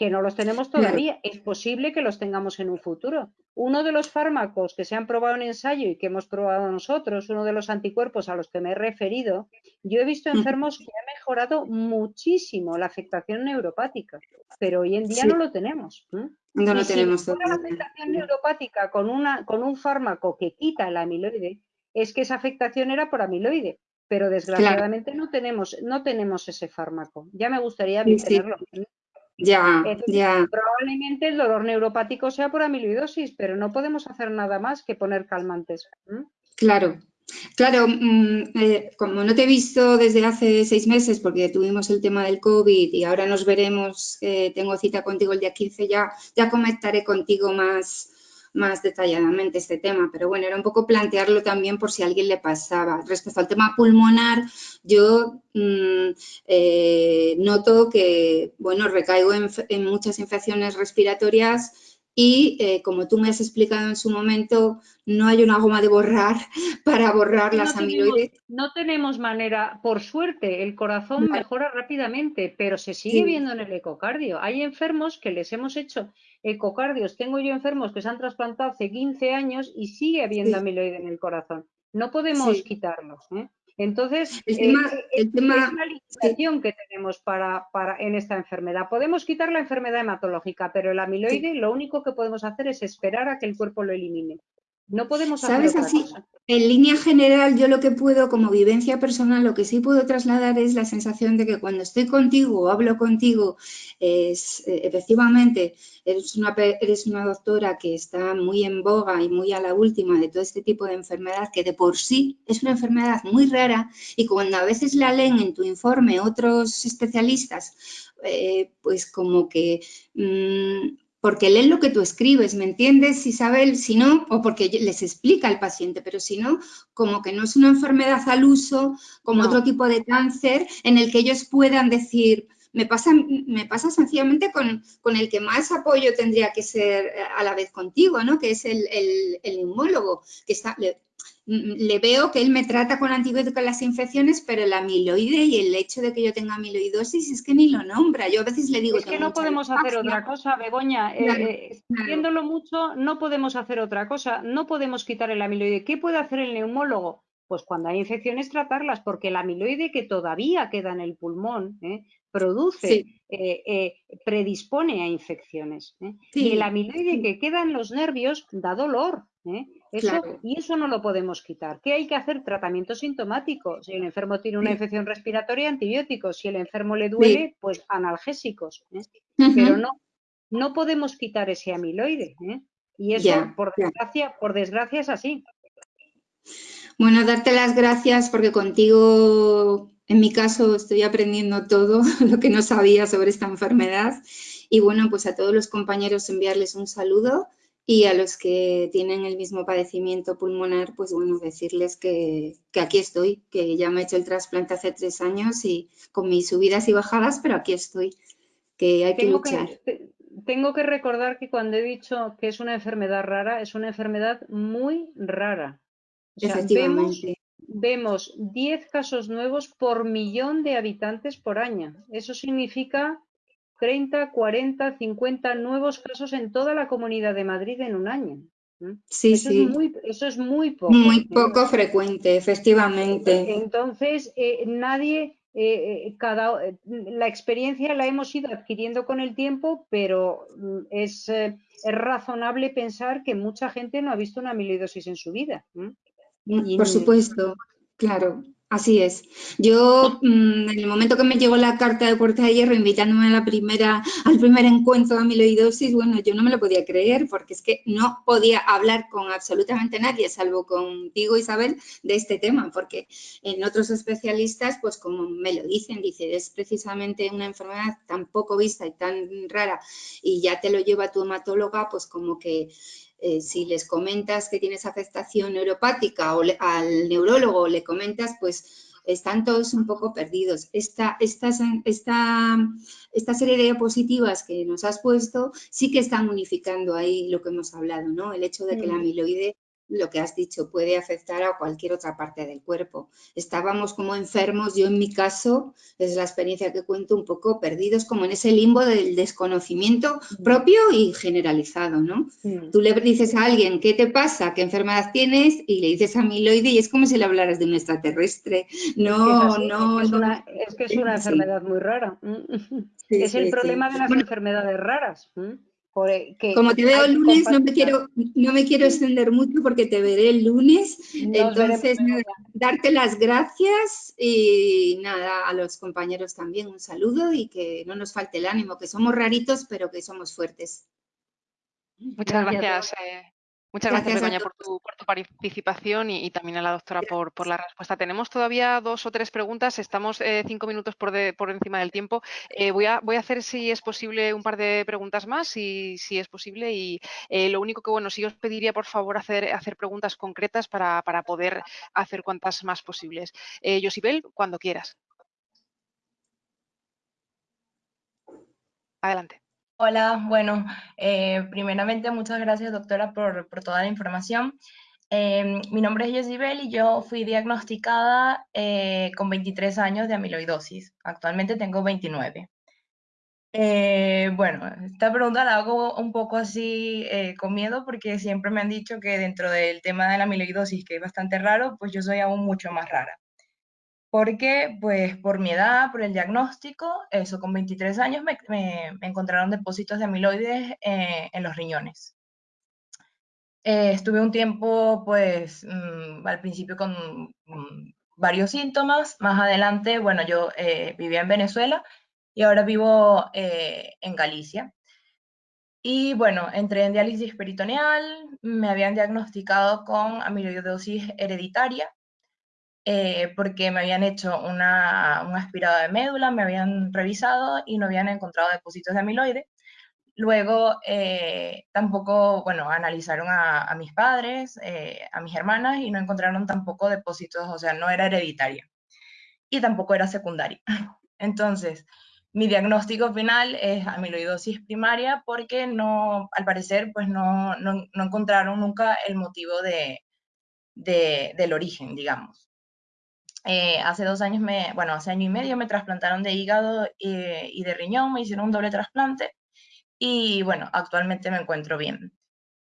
que no los tenemos todavía. Es posible que los tengamos en un futuro. Uno de los fármacos que se han probado en ensayo y que hemos probado nosotros, uno de los anticuerpos a los que me he referido, yo he visto enfermos que han mejorado muchísimo la afectación neuropática, pero hoy en día no lo tenemos. No lo tenemos la afectación neuropática con, una, con un fármaco que quita el amiloide, es que esa afectación era por amiloide, pero desgraciadamente no, tenemos, no tenemos ese fármaco. Ya me gustaría tenerlo. Ya, ya. Probablemente el dolor neuropático sea por amiloidosis, pero no podemos hacer nada más que poner calmantes. Claro, Claro, mm, eh, como no te he visto desde hace seis meses porque tuvimos el tema del COVID y ahora nos veremos, eh, tengo cita contigo el día 15, ya, ya comentaré contigo más, más detalladamente este tema, pero bueno, era un poco plantearlo también por si a alguien le pasaba. Respecto al tema pulmonar, yo mm, eh, noto que, bueno, recaigo en, muchas infecciones respiratorias y eh, como tú me has explicado en su momento, no hay una goma de borrar para borrar las amiloides. no tenemos manera, por suerte, el corazón mejora rápidamente, pero se sigue viendo en el ecocardio. Hay enfermos que les hemos hecho ecocardios. Tengo yo enfermos que se han trasplantado hace 15 años y sigue habiendo amiloide en el corazón. No podemos quitarlos. ¿eh? Entonces, el tema, eh, eh, es la limitación que tenemos para, para, en esta enfermedad. Podemos quitar la enfermedad hematológica, pero el amiloide lo único que podemos hacer es esperar a que el cuerpo lo elimine. No podemos hacer ¿Sabes así? En línea general, yo lo que puedo, como vivencia personal, lo que sí puedo trasladar es la sensación de que cuando estoy contigo o hablo contigo, es, eh, efectivamente, eres una, eres una doctora que está muy en boga y muy a la última de todo este tipo de enfermedad, que de por sí es una enfermedad muy rara y cuando a veces la leen en tu informe otros especialistas, eh, pues como que mm, porque leen lo que tú escribes, ¿me entiendes, Isabel? Si no, o porque les explica al paciente, pero si no, como que no es una enfermedad al uso, como otro tipo de cáncer, en el que ellos puedan decir, me pasa, me pasa sencillamente con, el que más apoyo tendría que ser eh, a la vez contigo, ¿no? Que es el, el, neumólogo, que está, le veo que él me trata con antibióticos las infecciones, pero el amiloide y el hecho de que yo tenga amiloidosis es que ni lo nombra. Yo a veces le digo... Es que no podemos hacer otra cosa, Begoña. Eh, viéndolo mucho, no podemos hacer otra cosa. No podemos quitar el amiloide. ¿Qué puede hacer el neumólogo? Pues cuando hay infecciones tratarlas, porque el amiloide que todavía queda en el pulmón ¿eh? produce, eh, predispone a infecciones. Y el amiloide que queda en los nervios da dolor. Y eso no lo podemos quitar. ¿Qué hay que hacer? Tratamiento sintomático. Si el enfermo tiene una infección respiratoria, antibióticos. Si el enfermo le duele, pues analgésicos. ¿eh? Pero no, no podemos quitar ese amiloide. ¿eh? Y eso, por, desgracia, por desgracia, es así. Bueno, darte las gracias porque contigo, en mi caso, estoy aprendiendo todo lo que no sabía sobre esta enfermedad. Y bueno, pues a todos los compañeros enviarles un saludo y a los que tienen el mismo padecimiento pulmonar, pues bueno, decirles que, aquí estoy, que ya me he hecho el trasplante hace tres años y con mis subidas y bajadas, pero aquí estoy, que hay que luchar. tengo que recordar que cuando he dicho que es una enfermedad rara, es una enfermedad muy rara. Efectivamente. Vemos, vemos 10 casos nuevos por millón de habitantes por año. Eso significa 30, 40, 50 nuevos casos en toda la comunidad de Madrid en un año. Sí, sí. eso es muy poco. Muy poco frecuente, efectivamente. Entonces, eh, nadie, eh, eh, cada, la experiencia la hemos ido adquiriendo con el tiempo, pero mm, es, es, razonable pensar que mucha gente no ha visto una amiloidosis en su vida. Por supuesto, claro. Así es. Yo, mm, en el momento que me llegó la carta de Puerta de Hierro invitándome a la primera, al primer encuentro de amiloidosis, bueno, yo no me lo podía creer porque es que no podía hablar con absolutamente nadie, salvo contigo, Isabel, de este tema, porque en otros especialistas, pues como me lo dicen, dice, es precisamente una enfermedad tan poco vista y tan rara y ya te lo lleva tu hematóloga, pues como que eh, si les comentas que tienes afectación neuropática o al neurólogo le comentas, pues están todos un poco perdidos. Esta, esta, esta, esta serie de diapositivas que nos has puesto sí que están unificando ahí lo que hemos hablado, ¿no? El hecho de que la amiloide lo que has dicho, puede afectar a cualquier otra parte del cuerpo. Estábamos como enfermos, yo en mi caso, es la experiencia que cuento, un poco perdidos como en ese limbo del desconocimiento mm. propio y generalizado, ¿no? Mm. Tú le dices a alguien, ¿qué te pasa? ¿Qué enfermedad tienes? Y le dices amiloide y es como si le hablaras de un extraterrestre. No, no, es, que es una, enfermedad muy rara. es el problema de las enfermedades raras. Como te veo el lunes, no me, quiero, no me quiero extender mucho porque te veré el lunes. Entonces, darte las gracias y nada, a los compañeros también un saludo y que no nos falte el ánimo, que somos raritos, pero que somos fuertes. Muchas gracias. Muchas gracias, Begoña, por tu, participación y, también a la doctora por, la respuesta. Tenemos todavía dos o tres preguntas, estamos eh, cinco minutos por, encima del tiempo. Eh, voy, a, voy, a, hacer, si es posible, un par de preguntas más, si, si es posible. Y eh, lo único que, bueno, sí os pediría, por favor, hacer, hacer preguntas concretas para, para poder hacer cuantas más posibles. Josibel, cuando quieras. Adelante. Hola, bueno, eh, primeramente muchas gracias doctora por, toda la información. Em, mi nombre es Jessibel y yo fui diagnosticada eh, con 23 años de amiloidosis. Actualmente tengo 29. Eh, bueno, esta pregunta la hago un poco así con miedo porque siempre me han dicho que dentro del tema de la amiloidosis, que es bastante raro, pues yo soy aún mucho más rara porque pues por mi edad, por el diagnóstico, eso con 23 años me, encontraron depósitos de amiloides eh, en los riñones. Eh, estuve un tiempo pues mm, al principio con mm, varios síntomas, más adelante, bueno, yo eh, vivía en Venezuela y ahora vivo en Galicia. Y bueno, entré en diálisis peritoneal, me habían diagnosticado con amiloidosis hereditaria, eh, porque me habían hecho una, una, aspirada de médula, me habían revisado y no habían encontrado depósitos de amiloide. Luego eh, tampoco, bueno, analizaron a, mis padres, eh, a mis hermanas y no encontraron tampoco depósitos, o sea, no era hereditaria y tampoco era secundaria. Entonces, mi diagnóstico final es amiloidosis primaria porque no, al parecer, pues no, no, no encontraron nunca el motivo de, de, del origen, digamos. Eh, hace dos años, me, bueno, hace año y medio me trasplantaron de hígado y, de riñón, me hicieron un doble trasplante y bueno, actualmente me encuentro bien.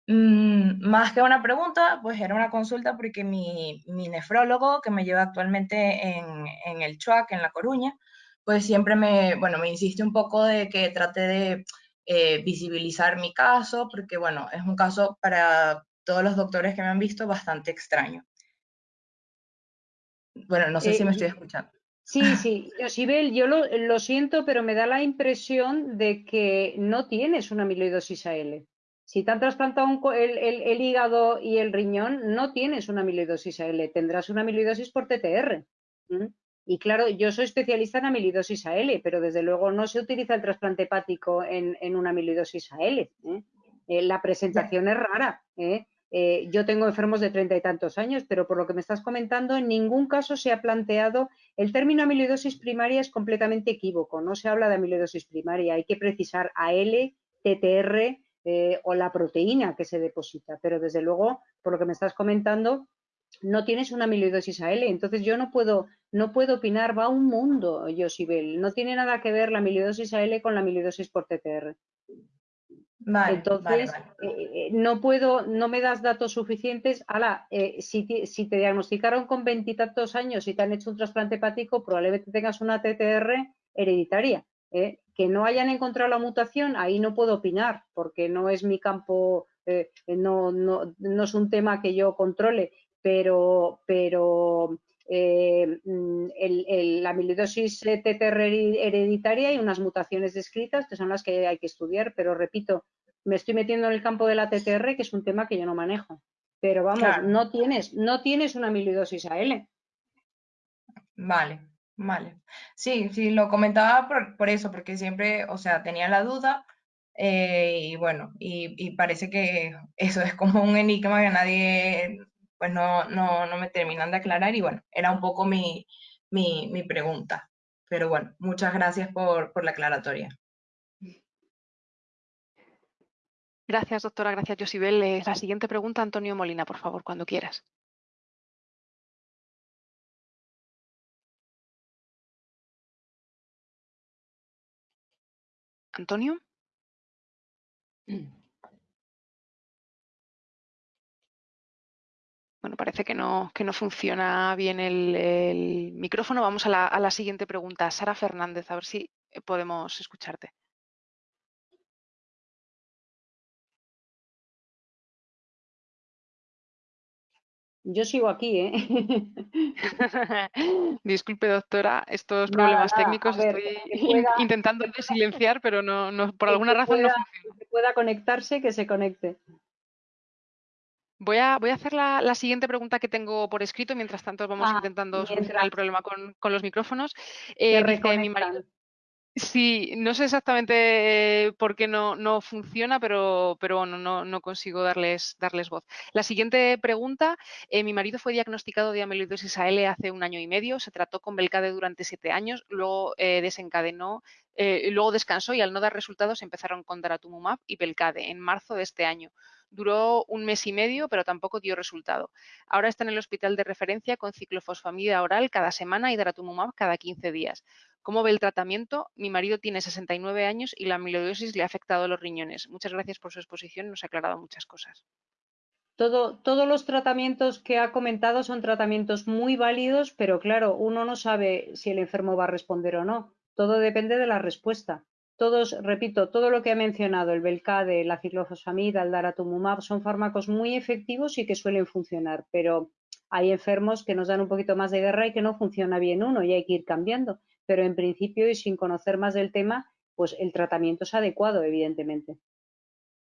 Mm, más que una pregunta, pues era una consulta porque mi, nefrólogo que me lleva actualmente en, en, el CHUAC, en La Coruña, pues siempre me, bueno, me insiste un poco de que trate de eh, visibilizar mi caso, porque bueno, es un caso para todos los doctores que me han visto bastante extraño. Bueno, no sé si me eh, estoy escuchando. Sí, sí, Josibel, yo lo, lo, siento, pero me da la impresión de que no tienes una amiloidosis AL. Si te han trasplantado el, el, hígado y el riñón, no tienes una amiloidosis AL, tendrás una amiloidosis por TTR. Y claro, yo soy especialista en amiloidosis AL, pero desde luego no se utiliza el trasplante hepático en, en una amiloidosis AL. ¿eh? Eh, la presentación es rara. ¿eh? Eh, yo tengo enfermos de treinta y tantos años, pero por lo que me estás comentando, en ningún caso se ha planteado, el término amiloidosis primaria es completamente equívoco, no se habla de amiloidosis primaria, hay que precisar AL, TTR eh, o la proteína que se deposita, pero desde luego, por lo que me estás comentando, no tienes una amiloidosis AL, entonces yo no puedo, no puedo opinar, va un mundo, Josibel, no tiene nada que ver la amiloidosis AL con la amiloidosis por TTR. Entonces, eh, eh, no puedo, no me das datos suficientes. Ahora, eh, si, si, te diagnosticaron con veintitantos años y te han hecho un trasplante hepático, probablemente tengas una TTR hereditaria. Que no hayan encontrado la mutación, ahí no puedo opinar, porque no es mi campo, no, no, no, es un tema que yo controle, pero, pero mm, el, la amiloidosis TTR hereditaria y unas mutaciones descritas que son las que hay que estudiar, pero repito, me estoy metiendo en el campo de la TTR, que es un tema que yo no manejo. Pero vamos, no tienes, no tienes una amiloidosis AL. Vale, vale. Sí, sí, lo comentaba por, eso, porque siempre, o sea, tenía la duda eh, y bueno, y, parece que eso es como un enigma que nadie, pues no, no, no me terminan de aclarar y bueno, era un poco mi, mi, mi pregunta. Pero bueno, muchas gracias por, por la aclaratoria. Gracias, doctora. Gracias, Josibel. Eh, la siguiente pregunta, Antonio Molina, por favor, cuando quieras. Antonio. Bueno, parece que no, que no funciona bien el, micrófono. Vamos a la, a la, siguiente pregunta. Sara Fernández, a ver si podemos escucharte. Yo sigo aquí, ¿eh? Disculpe, doctora, estos problemas técnicos estoy intentando silenciar, pero no, no por alguna razón no funciona. Que pueda conectarse, que se conecte. Voy a, voy a hacer la, siguiente pregunta que tengo por escrito, mientras tanto vamos ah, intentando solucionar el problema con, con los micrófonos. Eh, Sí, no sé exactamente eh, por qué no, no funciona, pero, pero no, no, consigo darles, darles voz. La siguiente pregunta, eh, mi marido fue diagnosticado de amiloidosis AL hace un año y medio, se trató con Belcade durante siete años, luego eh, desencadenó, luego descansó y al no dar resultados empezaron con Daratumumab y Belcade en marzo de este año. Duró un mes y medio, pero tampoco dio resultado. Ahora está en el hospital de referencia con ciclofosfamida oral cada semana y Daratumumab cada 15 días. ¿Cómo ve el tratamiento? Mi marido tiene 69 años y la amiloidosis le ha afectado los riñones. Muchas gracias por su exposición, nos ha aclarado muchas cosas. todos los tratamientos que ha comentado son tratamientos muy válidos, pero claro, uno no sabe si el enfermo va a responder o no. Todo depende de la respuesta. Todos, repito, todo lo que ha mencionado, el Belcade, la ciclofosfamida, el daratumumab, son fármacos muy efectivos y que suelen funcionar, pero hay enfermos que nos dan un poquito más de guerra y que no funciona bien uno y hay que ir cambiando pero en principio y sin conocer más del tema, pues el tratamiento es adecuado, evidentemente.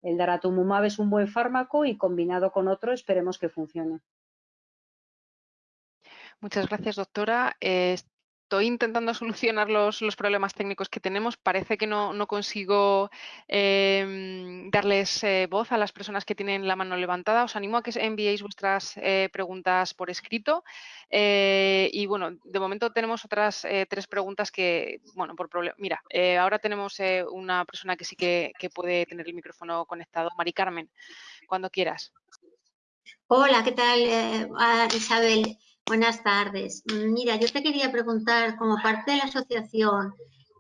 El daratumumab es un buen fármaco y combinado con otro esperemos que funcione. Muchas gracias, doctora estoy intentando solucionar los, problemas técnicos que tenemos. Parece que no, consigo em, darles eh, voz a las personas que tienen la mano levantada. Os animo a que enviéis vuestras eh, preguntas por escrito. Eh, y bueno, de momento tenemos otras tres preguntas que, bueno, por problema. Mira, ahora tenemos una persona que sí que, que puede tener el micrófono conectado. Mari Carmen, cuando quieras. Hola, ¿qué tal, Isabel? Buenas tardes. Mira, yo te quería preguntar, como parte de la asociación,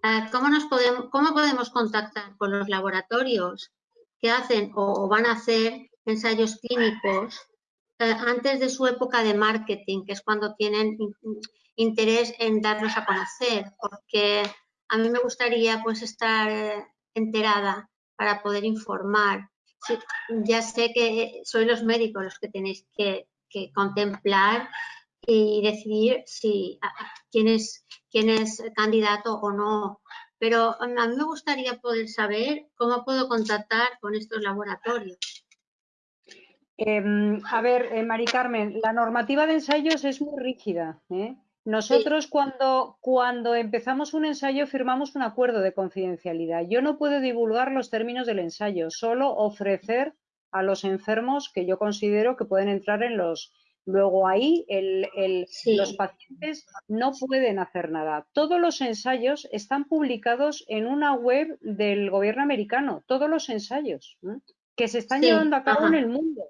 eh, ¿cómo, nos podemos, cómo podemos contactar con los laboratorios que hacen o, van a hacer ensayos clínicos eh, antes de su época de marketing, que es cuando tienen interés en darnos a conocer? Porque a mí me gustaría pues estar eh, enterada para poder informar. ya sé que sois los médicos los que tenéis que contemplar y decidir si quién es, quién es candidato o no. Pero a mí me gustaría poder saber cómo puedo contactar con estos laboratorios. Em, a ver, eh, Mari Carmen, la normativa de ensayos es muy rígida. ¿eh? Nosotros cuando, cuando empezamos un ensayo firmamos un acuerdo de confidencialidad. Yo no puedo divulgar los términos del ensayo, solo ofrecer a los enfermos que yo considero que pueden entrar en los, Luego ahí los pacientes no pueden hacer nada. Todos los ensayos están publicados en una web del gobierno americano, todos los ensayos que se están llevando a cabo en el mundo.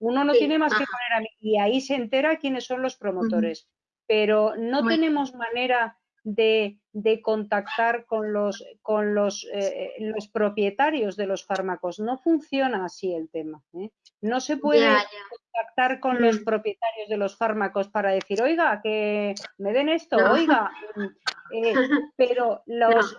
Uno no tiene más que poner a y ahí se entera quiénes son los promotores. Pero no tenemos manera de, contactar con los, con los, eh, los propietarios de los fármacos. No funciona así el tema. ¿eh? No se puede contactar con los mm. propietarios de los fármacos para decir, oiga, que me den esto, oiga, eh, pero los,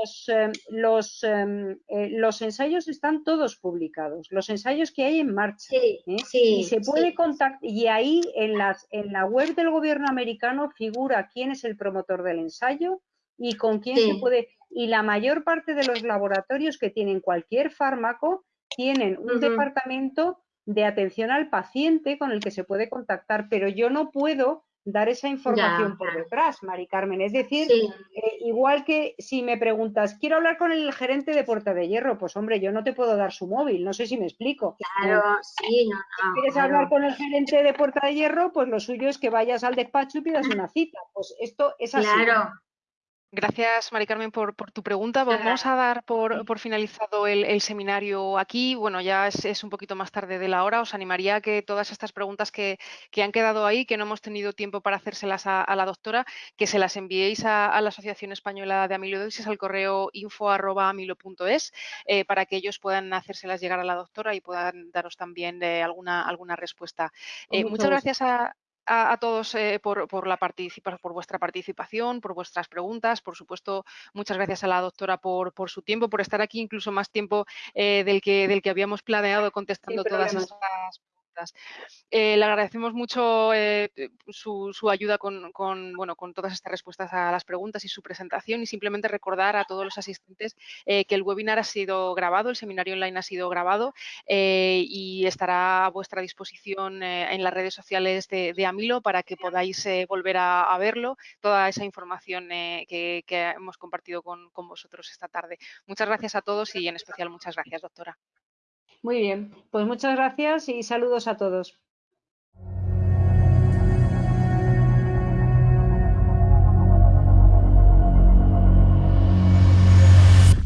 los, em, los, em, eh, los, ensayos están todos publicados, los ensayos que hay en marcha. ¿eh? y se puede contactar, y ahí en, las, en la web del gobierno americano figura quién es el promotor del ensayo y con quién se puede, y la mayor parte de los laboratorios que tienen cualquier fármaco tienen un departamento de atención al paciente con el que se puede contactar, pero yo no puedo dar esa información por detrás, Mari Carmen. Es decir, eh, igual que si me preguntas, quiero hablar con el gerente de Puerta de Hierro, pues hombre, yo no te puedo dar su móvil, no sé si me explico. Claro, sí, no, Si quieres hablar con el gerente de Puerta de Hierro, pues lo suyo es que vayas al despacho y pidas una cita. Pues esto es así. Claro, Gracias, Mari Carmen, por, tu pregunta. Vamos a dar por, finalizado el, seminario aquí. Bueno, ya es, un poquito más tarde de la hora. Os animaría a que todas estas preguntas que, han quedado ahí, que no hemos tenido tiempo para hacérselas a, la doctora, que se las enviéis a, la Asociación Española de Amiloidosis al correo info.amilo.es eh, para que ellos puedan hacérselas llegar a la doctora y puedan daros también eh, alguna, alguna respuesta. Eh, muchas gracias a, a, todos eh, por, la por vuestra participación, por vuestras preguntas. Por supuesto, muchas gracias a la doctora por, su tiempo, por estar aquí incluso más tiempo eh, del, que, del que habíamos planeado contestando todas estas eh, le agradecemos mucho eh, su, ayuda con, bueno, con todas estas respuestas a las preguntas y su presentación y simplemente recordar a todos los asistentes eh, que el webinar ha sido grabado, el seminario online ha sido grabado y estará a vuestra disposición en las redes sociales de, Amilo para que podáis volver a, verlo, toda esa información que, hemos compartido con vosotros esta tarde. Muchas gracias a todos y en especial muchas gracias, doctora. Muy bien, pues muchas gracias y saludos a todos.